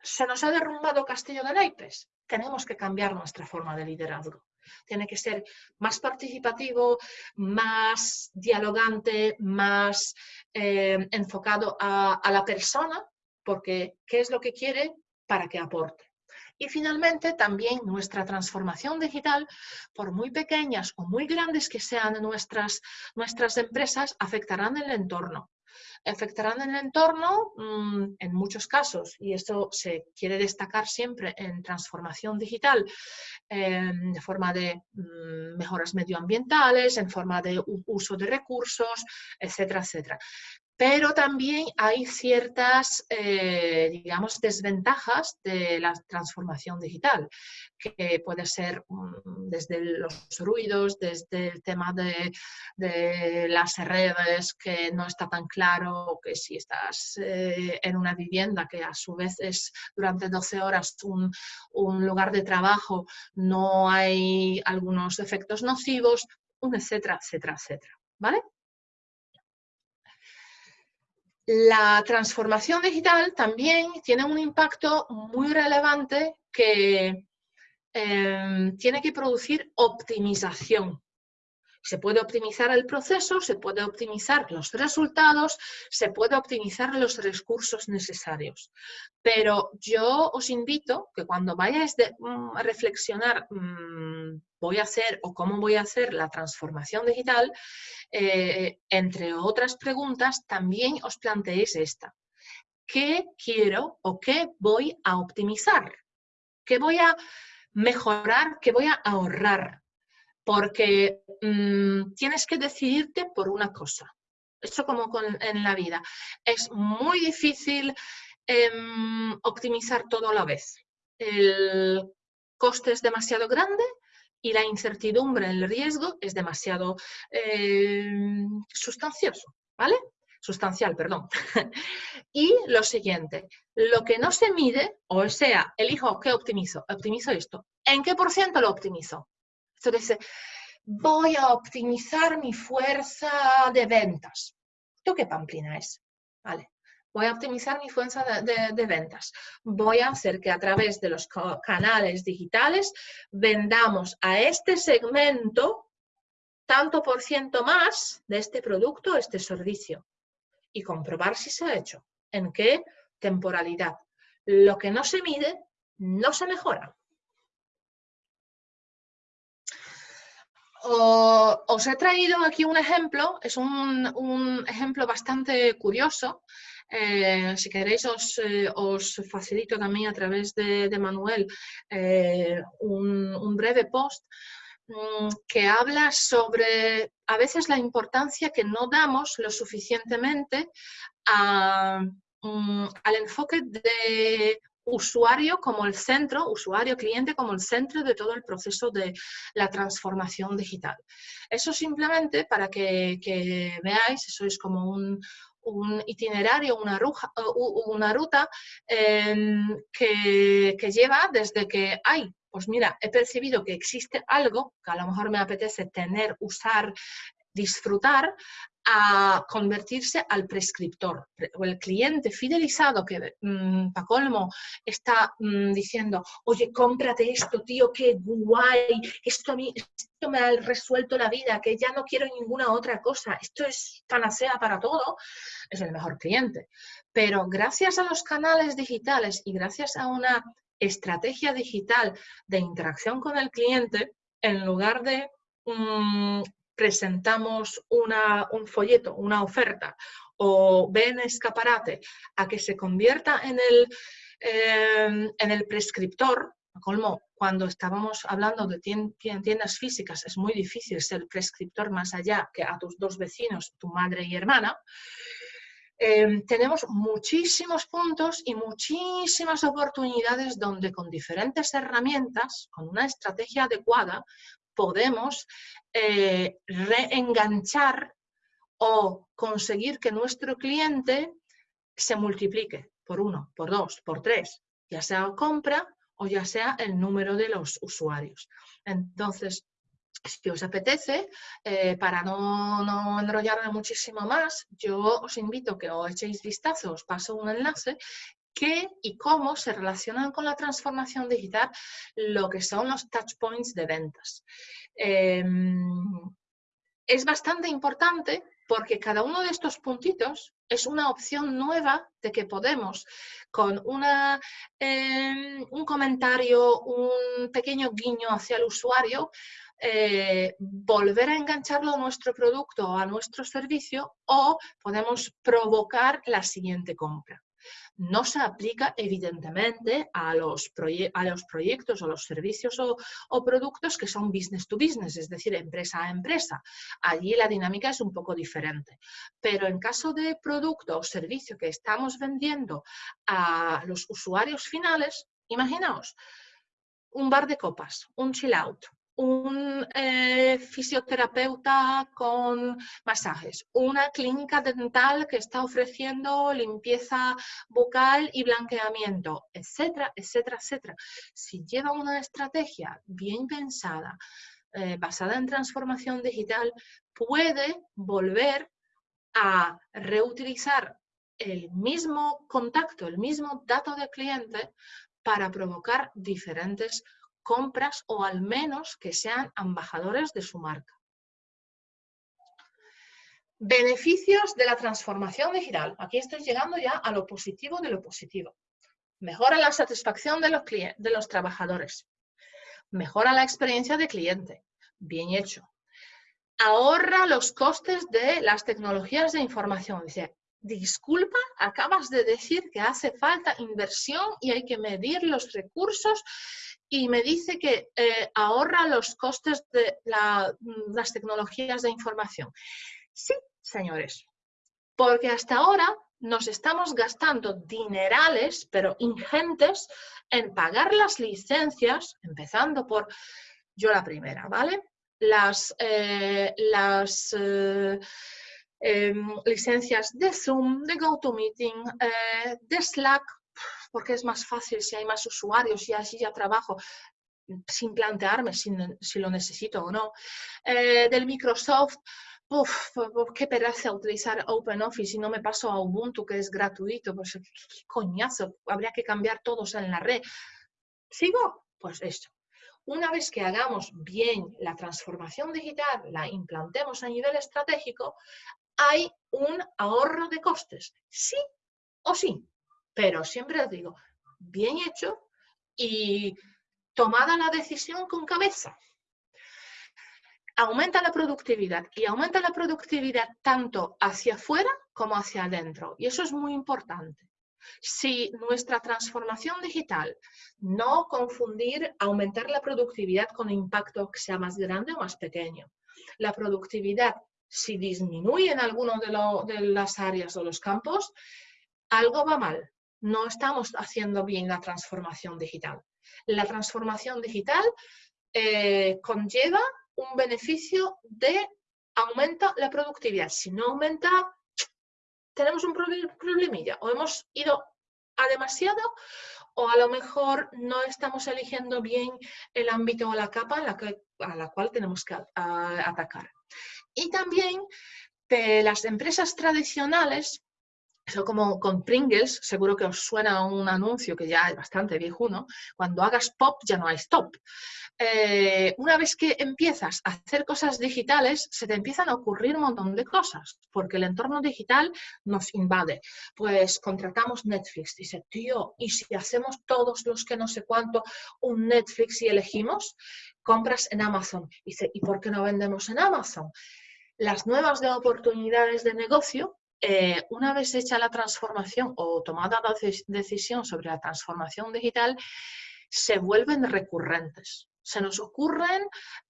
¿Se nos ha derrumbado Castillo de Naipes? Tenemos que cambiar nuestra forma de liderazgo. Tiene que ser más participativo, más dialogante, más eh, enfocado a la persona, porque ¿qué es lo que quiere para que aporte? Y finalmente, también nuestra transformación digital, por muy pequeñas o muy grandes que sean nuestras, nuestras empresas, afectarán el entorno. Afectarán el entorno mm, en muchos casos, y esto se quiere destacar siempre en transformación digital, em, de forma de mm, mejoras medioambientales, en forma de uso de recursos, etcétera, etcétera pero también hay ciertas, eh, digamos, desventajas de la transformación digital, que puede ser mm, desde los ruidos, desde el tema de, las redes, que no está tan claro que si estás eh, en una vivienda, que a su vez es durante 12 horas un, un lugar de trabajo, no hay algunos efectos nocivos, un etcétera, etcétera, etcétera. ¿Vale? La transformación digital también tiene un impacto muy relevante que em, tiene que producir optimización. Se puede optimizar el proceso, se puede optimizar los resultados, se puede optimizar los recursos necesarios. Pero yo os invito que cuando vayáis mm, a reflexionar mm, voy a hacer o cómo voy a hacer la transformación digital, eh, entre otras preguntas, también os planteéis esta. ¿Qué quiero o qué voy a optimizar? ¿Qué voy a mejorar, qué voy a ahorrar, porque mm, tienes que decidirte por una cosa. Eso como en la vida. Es muy difícil em, optimizar todo a la vez. El coste es demasiado grande y la incertidumbre, el riesgo es demasiado em, sustancioso, ¿vale? Sustancial, perdón. (laughs) y lo siguiente, lo que no se mide, o sea, elijo qué optimizo, optimizo esto, ¿en qué por ciento lo optimizo? Esto dice, voy a optimizar mi fuerza de ventas. ¿Esto qué pamplina es? Vale. Voy a optimizar mi fuerza de, ventas. Voy a hacer que a través de los canales digitales vendamos a este segmento tanto por ciento más de este producto, este servicio. Y comprobar si se ha hecho. ¿En qué temporalidad? Lo que no se mide, no se mejora. Os he traído aquí un ejemplo, es un, ejemplo bastante curioso. Eh, si queréis eh, os, facilito también a través de, Manuel eh, un, breve post mm, que habla sobre a veces la importancia que no damos lo suficientemente mm, al enfoque de usuario como el centro, usuario-cliente como el centro de todo el proceso de la transformación digital. Eso simplemente para que, veáis, eso es como un, itinerario, una, ruta em, que, que, lleva desde que, ay, pues mira, he percibido que existe algo que a lo mejor me apetece tener, usar, disfrutar, a convertirse al prescriptor o el cliente fidelizado que, mmm, pa' colmo, está mm, diciendo, oye, cómprate esto, tío, qué guay, esto, a mí, esto me ha resuelto la vida, que ya no quiero ninguna otra cosa, esto es panacea para todo, es el mejor cliente. Pero gracias a los canales digitales y gracias a una estrategia digital de interacción con el cliente, en lugar de presentamos un folleto, una oferta, o ven escaparate a que se convierta en el, em, en el prescriptor, colmo, cuando estábamos hablando de tiendas físicas es muy difícil ser prescriptor más allá que a tus dos vecinos, tu madre y hermana, em, tenemos muchísimos puntos y muchísimas oportunidades donde con diferentes herramientas, con una estrategia adecuada, podemos eh, reenganchar o conseguir que nuestro cliente se multiplique por uno, por dos, por tres, ya sea compra o ya sea el número de los usuarios. Entonces, si os apetece, eh, para no, no, enrollarme muchísimo más, yo os invito a que os echéis vistazo, os paso un enlace qué y cómo se relacionan con la transformación digital lo que son los touch points de ventas. Em, es bastante importante porque cada uno de estos puntitos es una opción nueva de que podemos, con una, em, un comentario, un pequeño guiño hacia el usuario, eh, volver a engancharlo a nuestro producto o a nuestro servicio o podemos provocar la siguiente compra no se aplica evidentemente a los, a los proyectos o los servicios o, productos que son business to business, es decir, empresa a empresa. Allí la dinámica es un poco diferente. Pero en caso de producto o servicio que estamos vendiendo a los usuarios finales, imaginaos, un bar de copas, un chill out, un eh, fisioterapeuta con masajes, una clínica dental que está ofreciendo limpieza bucal y blanqueamiento, etcétera, etcétera, etcétera. Si lleva una estrategia bien pensada, eh, basada en transformación digital, puede volver a reutilizar el mismo contacto, el mismo dato de cliente para provocar diferentes compras o al menos que sean embajadores de su marca. Beneficios de la transformación digital. Aquí estoy llegando ya a lo positivo de lo positivo. Mejora la satisfacción de los, de los trabajadores. Mejora la experiencia de cliente. Bien hecho. Ahorra los costes de las tecnologías de información. Dice, disculpa, acabas de decir que hace falta inversión y hay que medir los recursos y me dice que eh, ahorra los costes de mm, las tecnologías de información. Sí, señores, porque hasta ahora nos estamos gastando dinerales, pero ingentes, en pagar las licencias, empezando por yo la primera, ¿vale? Las, eh, las eh, em, licencias de Zoom, de GoToMeeting, de Slack, porque es más fácil si hay más usuarios y así ya trabajo sin plantearme si, lo necesito o no. Eh, del Microsoft, uf, qué pereza utilizar OpenOffice y no me paso a Ubuntu, que es gratuito, pues qué coñazo, habría que cambiar todos en la red. ¿Sigo? Pues esto. Una vez que hagamos bien la transformación digital, la implantemos a nivel estratégico, hay un ahorro de costes, sí o sí. Pero siempre os digo, bien hecho y tomada la decisión con cabeza. Aumenta la productividad y aumenta la productividad tanto hacia afuera como hacia adentro. Y eso es muy importante. Si nuestra transformación digital, no confundir aumentar la productividad con impacto que sea más grande o más pequeño. La productividad, si disminuye en alguno de, de las áreas o los campos, algo va mal no estamos haciendo bien la transformación digital. La transformación digital eh, conlleva un beneficio de aumenta la productividad. Si no aumenta, tenemos un problemilla. O hemos ido a demasiado o a lo mejor no estamos eligiendo bien el ámbito o la capa a la, cual tenemos que atacar. Y también de las empresas tradicionales eso como con Pringles, seguro que os suena un anuncio que ya es bastante viejuno, cuando hagas pop ya no hay stop. Eh, una vez que empiezas a hacer cosas digitales, se te empiezan a ocurrir un montón de cosas, porque el entorno digital nos invade. Pues contratamos Netflix, dice, tío, ¿y si hacemos todos los que no sé cuánto un Netflix y elegimos? Compras en Amazon. Dice, ¿y por qué no vendemos en Amazon? Las nuevas oportunidades de negocio eh, una vez hecha la transformación o tomada la decisión sobre la transformación digital, se vuelven recurrentes. Se nos ocurren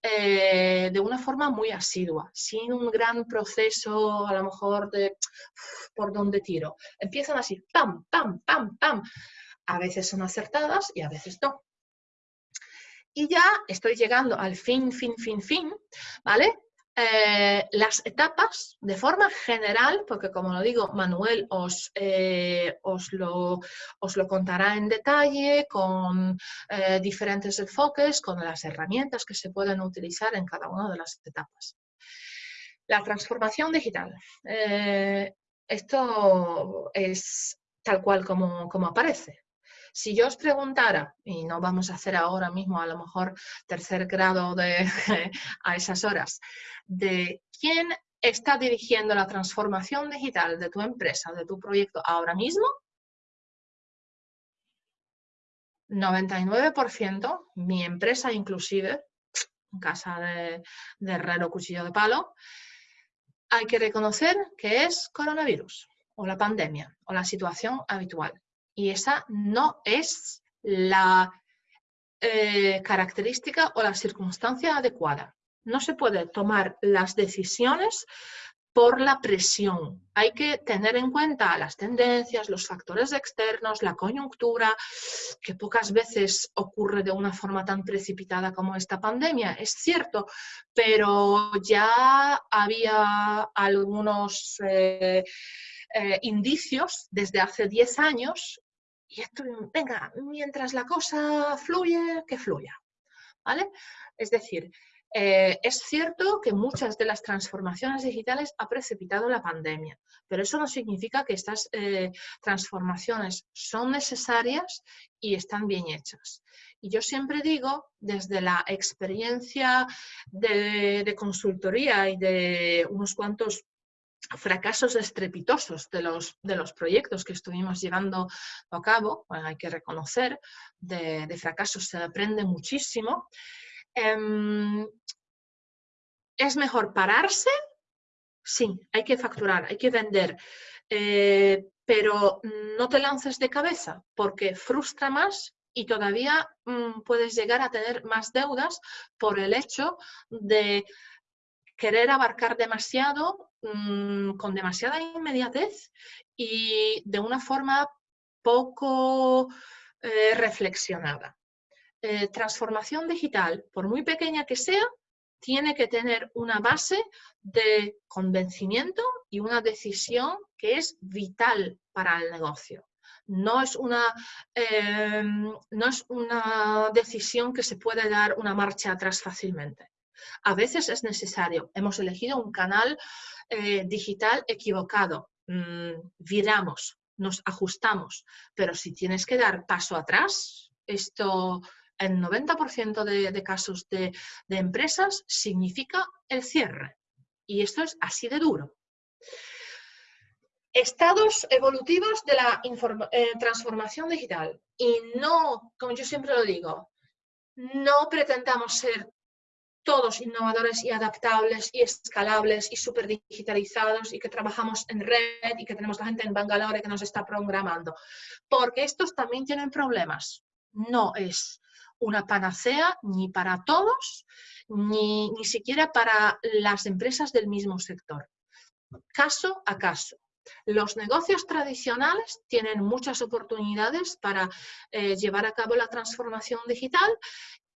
eh, de una forma muy asidua, sin un gran proceso a lo mejor de por dónde tiro. Empiezan así, pam, pam, pam, pam. A veces son acertadas y a veces no. Y ya estoy llegando al fin, fin, fin, fin, ¿vale? Eh, las etapas de forma general, porque como lo digo, Manuel os, eh, os, lo, os lo, contará en detalle con eh, diferentes enfoques, con las herramientas que se pueden utilizar en cada una de las etapas. La transformación digital. esto es tal cual como, como aparece. Si yo os preguntara, y no vamos a hacer ahora mismo a lo mejor tercer grado de, (laughs) a esas horas, de quién está dirigiendo la transformación digital de tu empresa, de tu proyecto ahora mismo, 99%, mi empresa inclusive, casa de, de herrero cuchillo de palo, hay que reconocer que es coronavirus o la pandemia o la situación habitual y esa no es la eh, característica o la circunstancia adecuada. No se puede tomar las decisiones por la presión. Hay que tener en cuenta las tendencias, los factores externos, la coyuntura, que pocas veces ocurre de una forma tan precipitada como esta pandemia, es cierto, pero ya había algunos eh, eh, indicios desde hace 10 años y esto, venga, mientras la cosa fluye, que fluya. ¿Vale? Es decir, eh, es cierto que muchas de las transformaciones digitales ha precipitado la pandemia, pero eso no significa que estas eh, transformaciones son necesarias y están bien hechas. Y yo siempre digo, desde la experiencia de consultoría y de unos cuantos fracasos estrepitosos de los, de los proyectos que estuvimos llevando a cabo, hay que reconocer, de, fracasos se aprende muchísimo. Em, ¿Es mejor pararse? Sí, hay que facturar, hay que vender, eh, pero no te lances de cabeza porque frustra más y todavía mm, puedes llegar a tener más deudas por el hecho de querer abarcar demasiado, mm, con demasiada inmediatez y de una forma poco eh, reflexionada. Eh, transformación digital, por muy pequeña que sea, tiene que tener una base de convencimiento y una decisión que es vital para el negocio. No es, una, em, no es una decisión que se puede dar una marcha atrás fácilmente. A veces es necesario. Hemos elegido un canal eh, digital equivocado. Mm, viramos, nos ajustamos. Pero si tienes que dar paso atrás, esto en 90% de, casos de, empresas significa el cierre. Y esto es así de duro. Estados evolutivos de la eh, transformación digital. Y no, como yo siempre lo digo, no pretendamos ser todos innovadores y adaptables y escalables y súper digitalizados y que trabajamos en red y que tenemos la gente en Bangalore que nos está programando. Porque estos también tienen problemas. No es una panacea ni para todos, ni, ni siquiera para las empresas del mismo sector. Caso a caso. Los negocios tradicionales tienen muchas oportunidades para eh, llevar a cabo la transformación digital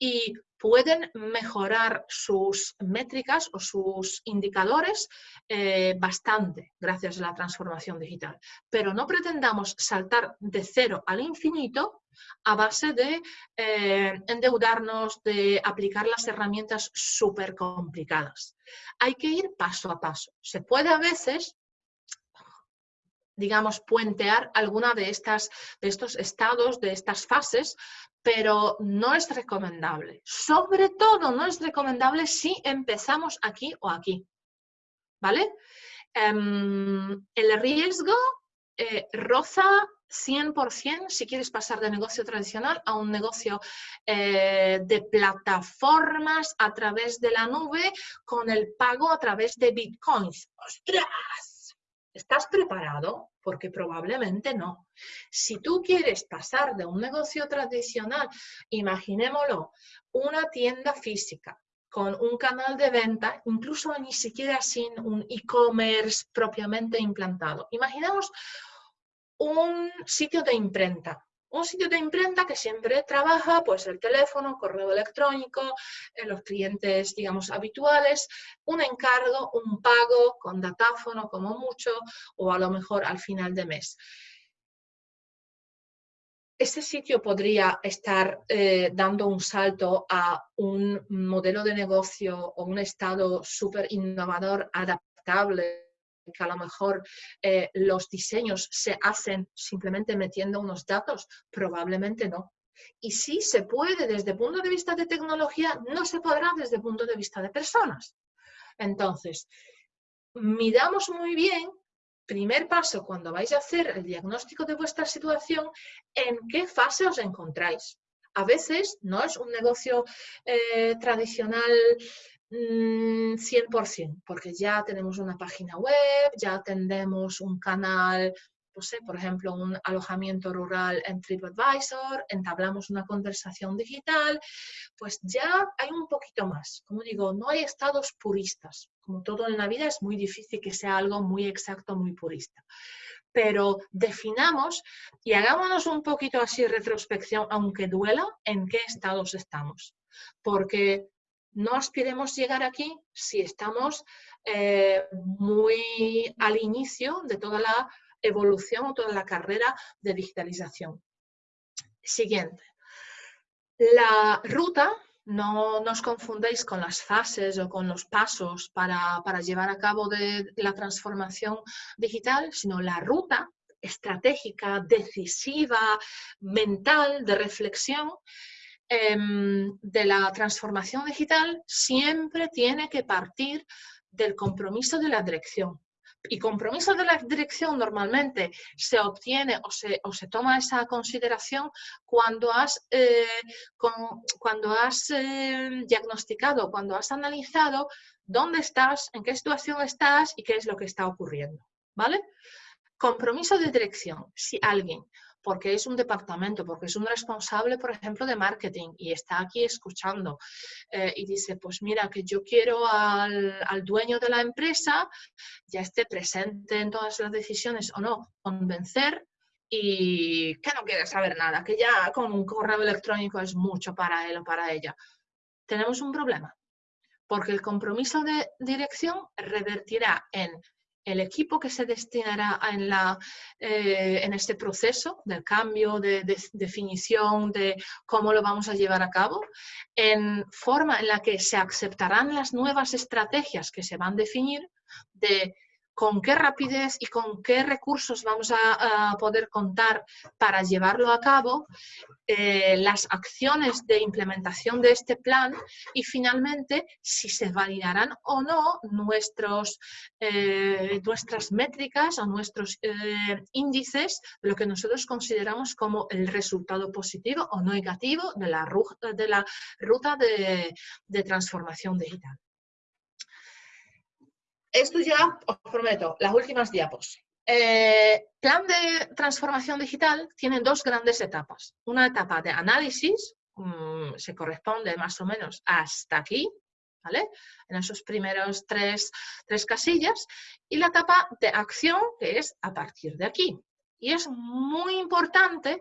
y pueden mejorar sus métricas o sus indicadores eh, bastante gracias a la transformación digital. Pero no pretendamos saltar de cero al infinito a base de eh, endeudarnos, de aplicar las herramientas súper complicadas. Hay que ir paso a paso. Se puede a veces digamos, puentear alguna de, estas, de estos estados, de estas fases, pero no es recomendable. Sobre todo no es recomendable si empezamos aquí o aquí. ¿Vale? Em, el riesgo eh, roza 100% si quieres pasar de negocio tradicional a un negocio eh, de plataformas a través de la nube con el pago a través de bitcoins. ¡Ostras! ¿Estás preparado? Porque probablemente no. Si tú quieres pasar de un negocio tradicional, imaginémoslo, una tienda física con un canal de venta, incluso ni siquiera sin un e-commerce propiamente implantado. Imaginemos un sitio de imprenta, un sitio de imprenta que siempre trabaja pues el teléfono, correo electrónico, en los clientes digamos habituales, un encargo, un pago con datáfono como mucho o a lo mejor al final de mes. Ese sitio podría estar eh, dando un salto a un modelo de negocio o un estado súper innovador, adaptable que a lo mejor eh, los diseños se hacen simplemente metiendo unos datos? Probablemente no. Y si se puede desde el punto de vista de tecnología, no se podrá desde el punto de vista de personas. Entonces, miramos muy bien, primer paso, cuando vais a hacer el diagnóstico de vuestra situación, en qué fase os encontráis. A veces no es un negocio eh, tradicional 100%, mm, porque ya tenemos una página web, ya tenemos un canal, no sé, por ejemplo, un alojamiento rural en TripAdvisor, entablamos una conversación digital, pues ya hay un poquito más. Como digo, no hay estados puristas. Como todo en la vida es muy difícil que sea algo muy exacto, muy purista. Pero definamos y hagámonos un poquito así retrospección, aunque duela, en qué estados estamos. Porque no aspiremos llegar aquí si estamos eh, muy al inicio de toda la evolución o toda la carrera de digitalización. Siguiente. La ruta, no nos confundéis con las fases o con los pasos para, para llevar a cabo de la transformación digital, sino la ruta estratégica, decisiva, mental, de reflexión, Em, de la transformación digital siempre tiene que partir del compromiso de la dirección. Y compromiso de la dirección normalmente se obtiene o se, o se toma esa consideración cuando has, eh, cuando has eh, diagnosticado, cuando has analizado dónde estás, en qué situación estás y qué es lo que está ocurriendo. ¿Vale? Compromiso de dirección. Si alguien porque es un departamento, porque es un responsable, por ejemplo, de marketing y está aquí escuchando eh, y dice, pues mira, que yo quiero al, al, dueño de la empresa, ya esté presente en todas las decisiones o no, convencer y que no quiere saber nada, que ya con un correo electrónico es mucho para él o para ella. Tenemos un problema, porque el compromiso de dirección revertirá en el equipo que se destinará en, la, eh, en este proceso del cambio, de, de, definición de cómo lo vamos a llevar a cabo, en forma en la que se aceptarán las nuevas estrategias que se van a definir de con qué rapidez y con qué recursos vamos a, poder contar para llevarlo a cabo, eh, las acciones de implementación de este plan y finalmente si se validarán o no nuestros, eh, nuestras métricas o nuestros eh, índices lo que nosotros consideramos como el resultado positivo o negativo de la, de la ruta de transformación digital. Esto ya, os prometo, las últimas diapos. Eh, plan de transformación digital tiene dos grandes etapas. Una etapa de análisis, mm, se corresponde más o menos hasta aquí, ¿vale? En esos primeros tres, tres casillas. Y la etapa de acción, que es a partir de aquí. Y es muy importante,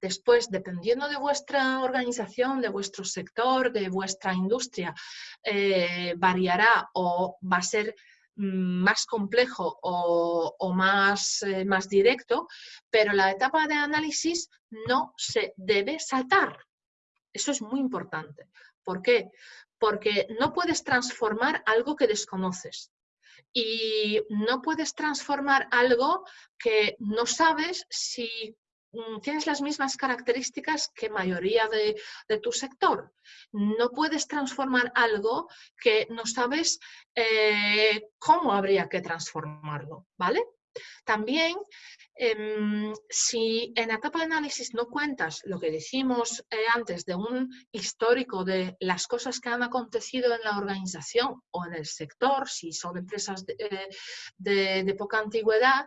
después, dependiendo de vuestra organización, de vuestro sector, de vuestra industria, eh, variará o va a ser más complejo o, más, eh, más directo, pero la etapa de análisis no se debe saltar. Eso es muy importante. ¿Por qué? Porque no puedes transformar algo que desconoces y no puedes transformar algo que no sabes si Mm, tienes las mismas características que mayoría de, tu sector. No puedes transformar algo que no sabes eh, cómo habría que transformarlo, ¿vale? También, em, si en la etapa de análisis no cuentas lo que decimos eh, antes de un histórico de las cosas que han acontecido en la organización o en el sector, si son empresas de eh, poca antigüedad,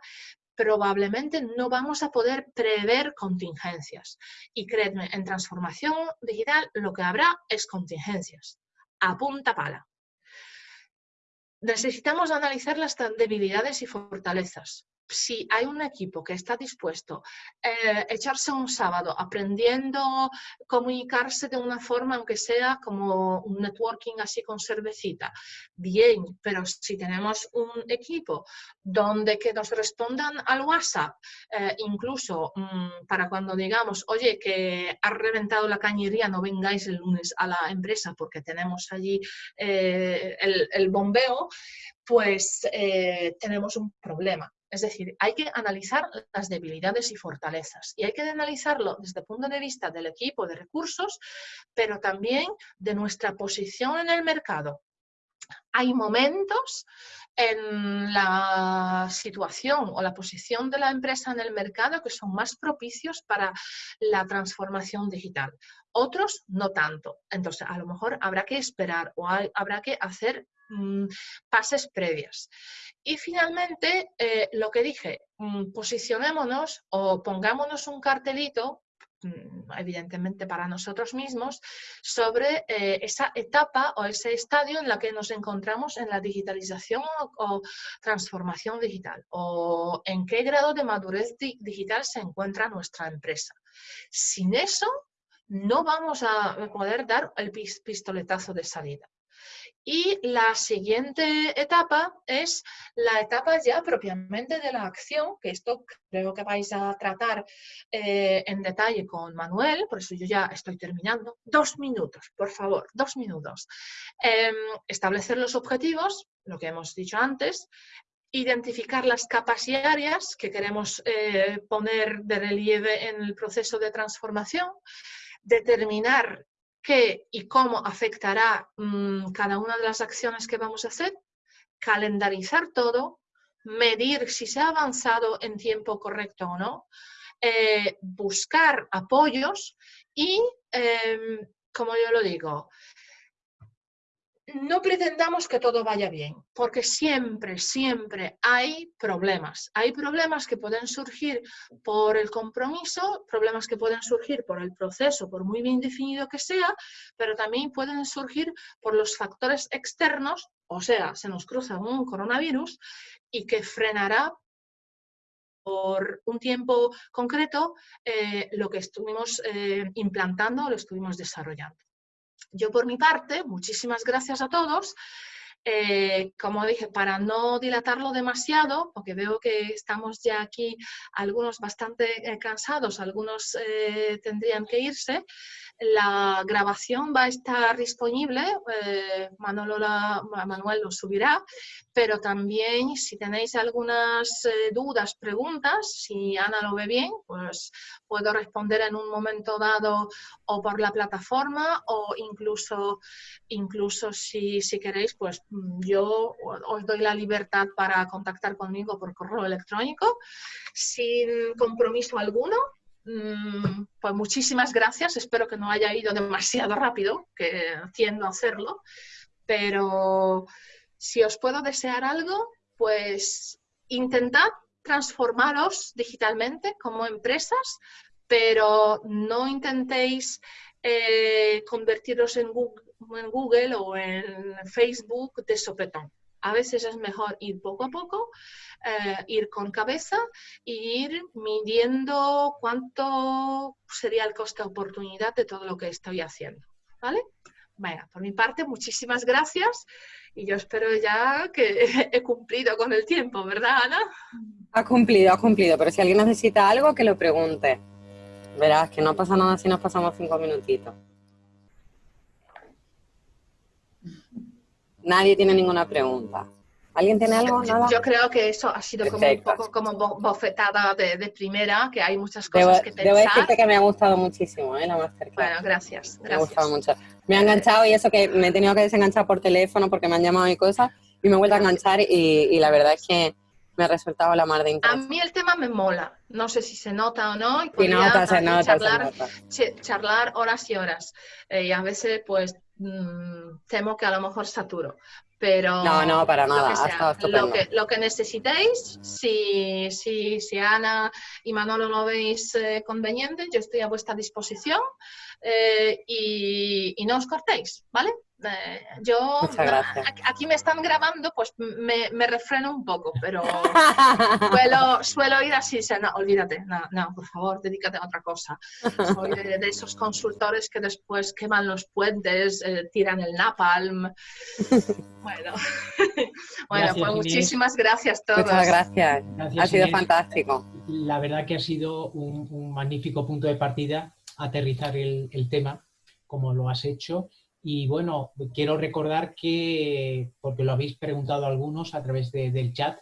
probablemente no vamos a poder prever contingencias. Y creedme, en transformación digital lo que habrá es contingencias, a punta pala. Necesitamos analizar las debilidades y fortalezas si hay un equipo que está dispuesto a eh, echarse un sábado aprendiendo comunicarse de una forma, aunque sea como un networking así con cervecita, bien, pero si tenemos un equipo donde que nos respondan al WhatsApp, eh, incluso mm, para cuando digamos, oye, que ha reventado la cañería, no vengáis el lunes a la empresa porque tenemos allí eh, el, bombeo, pues tenemos un problema. Es decir, hay que analizar las debilidades y fortalezas y hay que analizarlo desde el punto de vista del equipo de recursos, pero también de nuestra posición en el mercado. Hay momentos en la situación o la posición de la empresa en el mercado que son más propicios para la transformación digital. Otros no tanto. Entonces, a lo mejor habrá que esperar o habrá que hacer Mm, pases previas. Y finalmente, eh, lo que dije, mm, posicionémonos o pongámonos un cartelito mm, evidentemente para nosotros mismos, sobre eh, esa etapa o ese estadio en la que nos encontramos en la digitalización o, transformación digital, o en qué grado de madurez digital se encuentra nuestra empresa. Sin eso, no vamos a poder dar el pistoletazo de salida. Y la siguiente etapa es la etapa ya propiamente de la acción, que esto creo que vais a tratar eh, en detalle con Manuel, por eso yo ya estoy terminando. Dos minutos, por favor, dos minutos. Em, establecer los objetivos, lo que hemos dicho antes, identificar las capas y áreas que queremos eh, poner de relieve en el proceso de transformación, determinar qué y cómo afectará mm, cada una de las acciones que vamos a hacer, calendarizar todo, medir si se ha avanzado en tiempo correcto o no, eh, buscar apoyos y, em, como yo lo digo, no pretendamos que todo vaya bien, porque siempre, siempre hay problemas. Hay problemas que pueden surgir por el compromiso, problemas que pueden surgir por el proceso, por muy bien definido que sea, pero también pueden surgir por los factores externos, o sea, se nos cruza un coronavirus y que frenará por un tiempo concreto eh, lo que estuvimos eh, implantando, lo estuvimos desarrollando. Yo por mi parte, muchísimas gracias a todos. Eh, como dije, para no dilatarlo demasiado, porque veo que estamos ya aquí algunos bastante eh, cansados, algunos eh, tendrían que irse, la grabación va a estar disponible, Manuel lo subirá, pero también si tenéis algunas dudas, preguntas, si Ana lo ve bien, pues puedo responder en un momento dado o por la plataforma o incluso, incluso si, si queréis, pues yo os doy la libertad para contactar conmigo por correo electrónico sin compromiso alguno. Mm, pues muchísimas gracias, espero que no haya ido demasiado rápido, que tiendo a hacerlo, pero si os puedo desear algo, pues intentad transformaros digitalmente como empresas, pero no intentéis eh, convertiros en Google, en Google o en Facebook de sopetón. A veces es mejor ir poco a poco, eh, ir con cabeza e ir midiendo cuánto sería el coste-oportunidad de todo lo que estoy haciendo. ¿Vale? Bueno, por mi parte, muchísimas gracias y yo espero ya que (laughs) he cumplido con el tiempo, ¿verdad, Ana? Ha cumplido, ha cumplido, pero si alguien necesita algo, que lo pregunte. Verás que no pasa nada si nos pasamos cinco minutitos. Nadie tiene ninguna pregunta. ¿Alguien tiene algo? Yo creo que eso ha sido como un poco como bofetada de, primera, que hay muchas cosas que pensar. Debo decirte que me ha gustado muchísimo ¿eh? la masterclass. Bueno, gracias, Me ha gustado mucho. Me ha enganchado y eso que me he tenido que desenganchar por teléfono porque me han llamado y cosas y me he vuelto a enganchar y, la verdad es que me ha resultado la mar de interés. A mí el tema me mola. No sé si se nota o no. Y sí, nota, se nota, charlar, charlar horas y horas. Eh, y a veces, pues, Mm, temo que a lo mejor saturo. Pero no, no, para nada. Lo que, lo que, necesitéis, si, si, si, Ana y Manolo lo veis eh, conveniente, yo estoy a vuestra disposición eh, y, y, no os cortéis, ¿vale? Eh, yo aquí me están grabando, pues me, me refreno un poco, pero (laughs) suelo, suelo, ir así, no, olvídate, no, no, por favor, dedícate a otra cosa. Soy de, esos consultores que después queman los puentes, eh, tiran el napalm. Bueno, (laughs) bueno pues muchísimas gracias a todos. Muchas gracias, ha sido fantástico. La verdad que ha sido un, magnífico punto de partida aterrizar el, el tema como lo has hecho y bueno, quiero recordar que, porque lo habéis preguntado algunos a través del chat,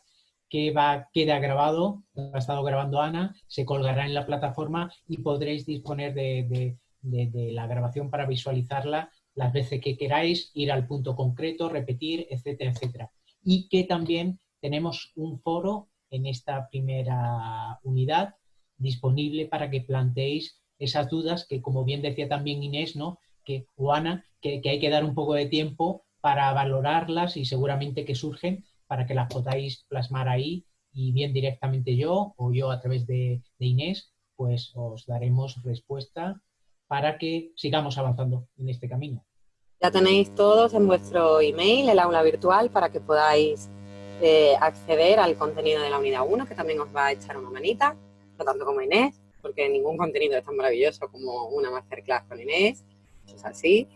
que va, queda grabado, ha estado grabando Ana, se colgará en la plataforma y podréis disponer de, la grabación para visualizarla las veces que queráis, ir al punto concreto, repetir, etcétera, etcétera. Y que también tenemos un foro en esta primera unidad disponible para que planteéis esas dudas que, como bien decía también Inés, ¿no? Que, o Ana, que, hay que dar un poco de tiempo para valorarlas y seguramente que surgen para que las podáis plasmar ahí y bien directamente yo o yo a través de, Inés, pues os daremos respuesta para que sigamos avanzando en este camino. Ya tenéis todos en vuestro email el aula virtual para que podáis eh, acceder al contenido de la unidad 1, que también os va a echar una manita, no tanto como Inés, porque ningún contenido es tan maravilloso como una masterclass con Inés es así.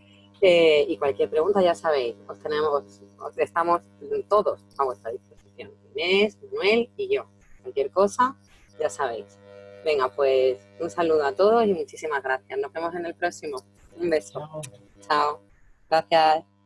Eh, y cualquier pregunta ya sabéis, os tenemos, os estamos todos a vuestra disposición. Inés, Manuel y yo. Cualquier cosa, ya sabéis. Venga, pues un saludo a todos y muchísimas gracias. Nos vemos en el próximo. Un beso. Chao. Gracias.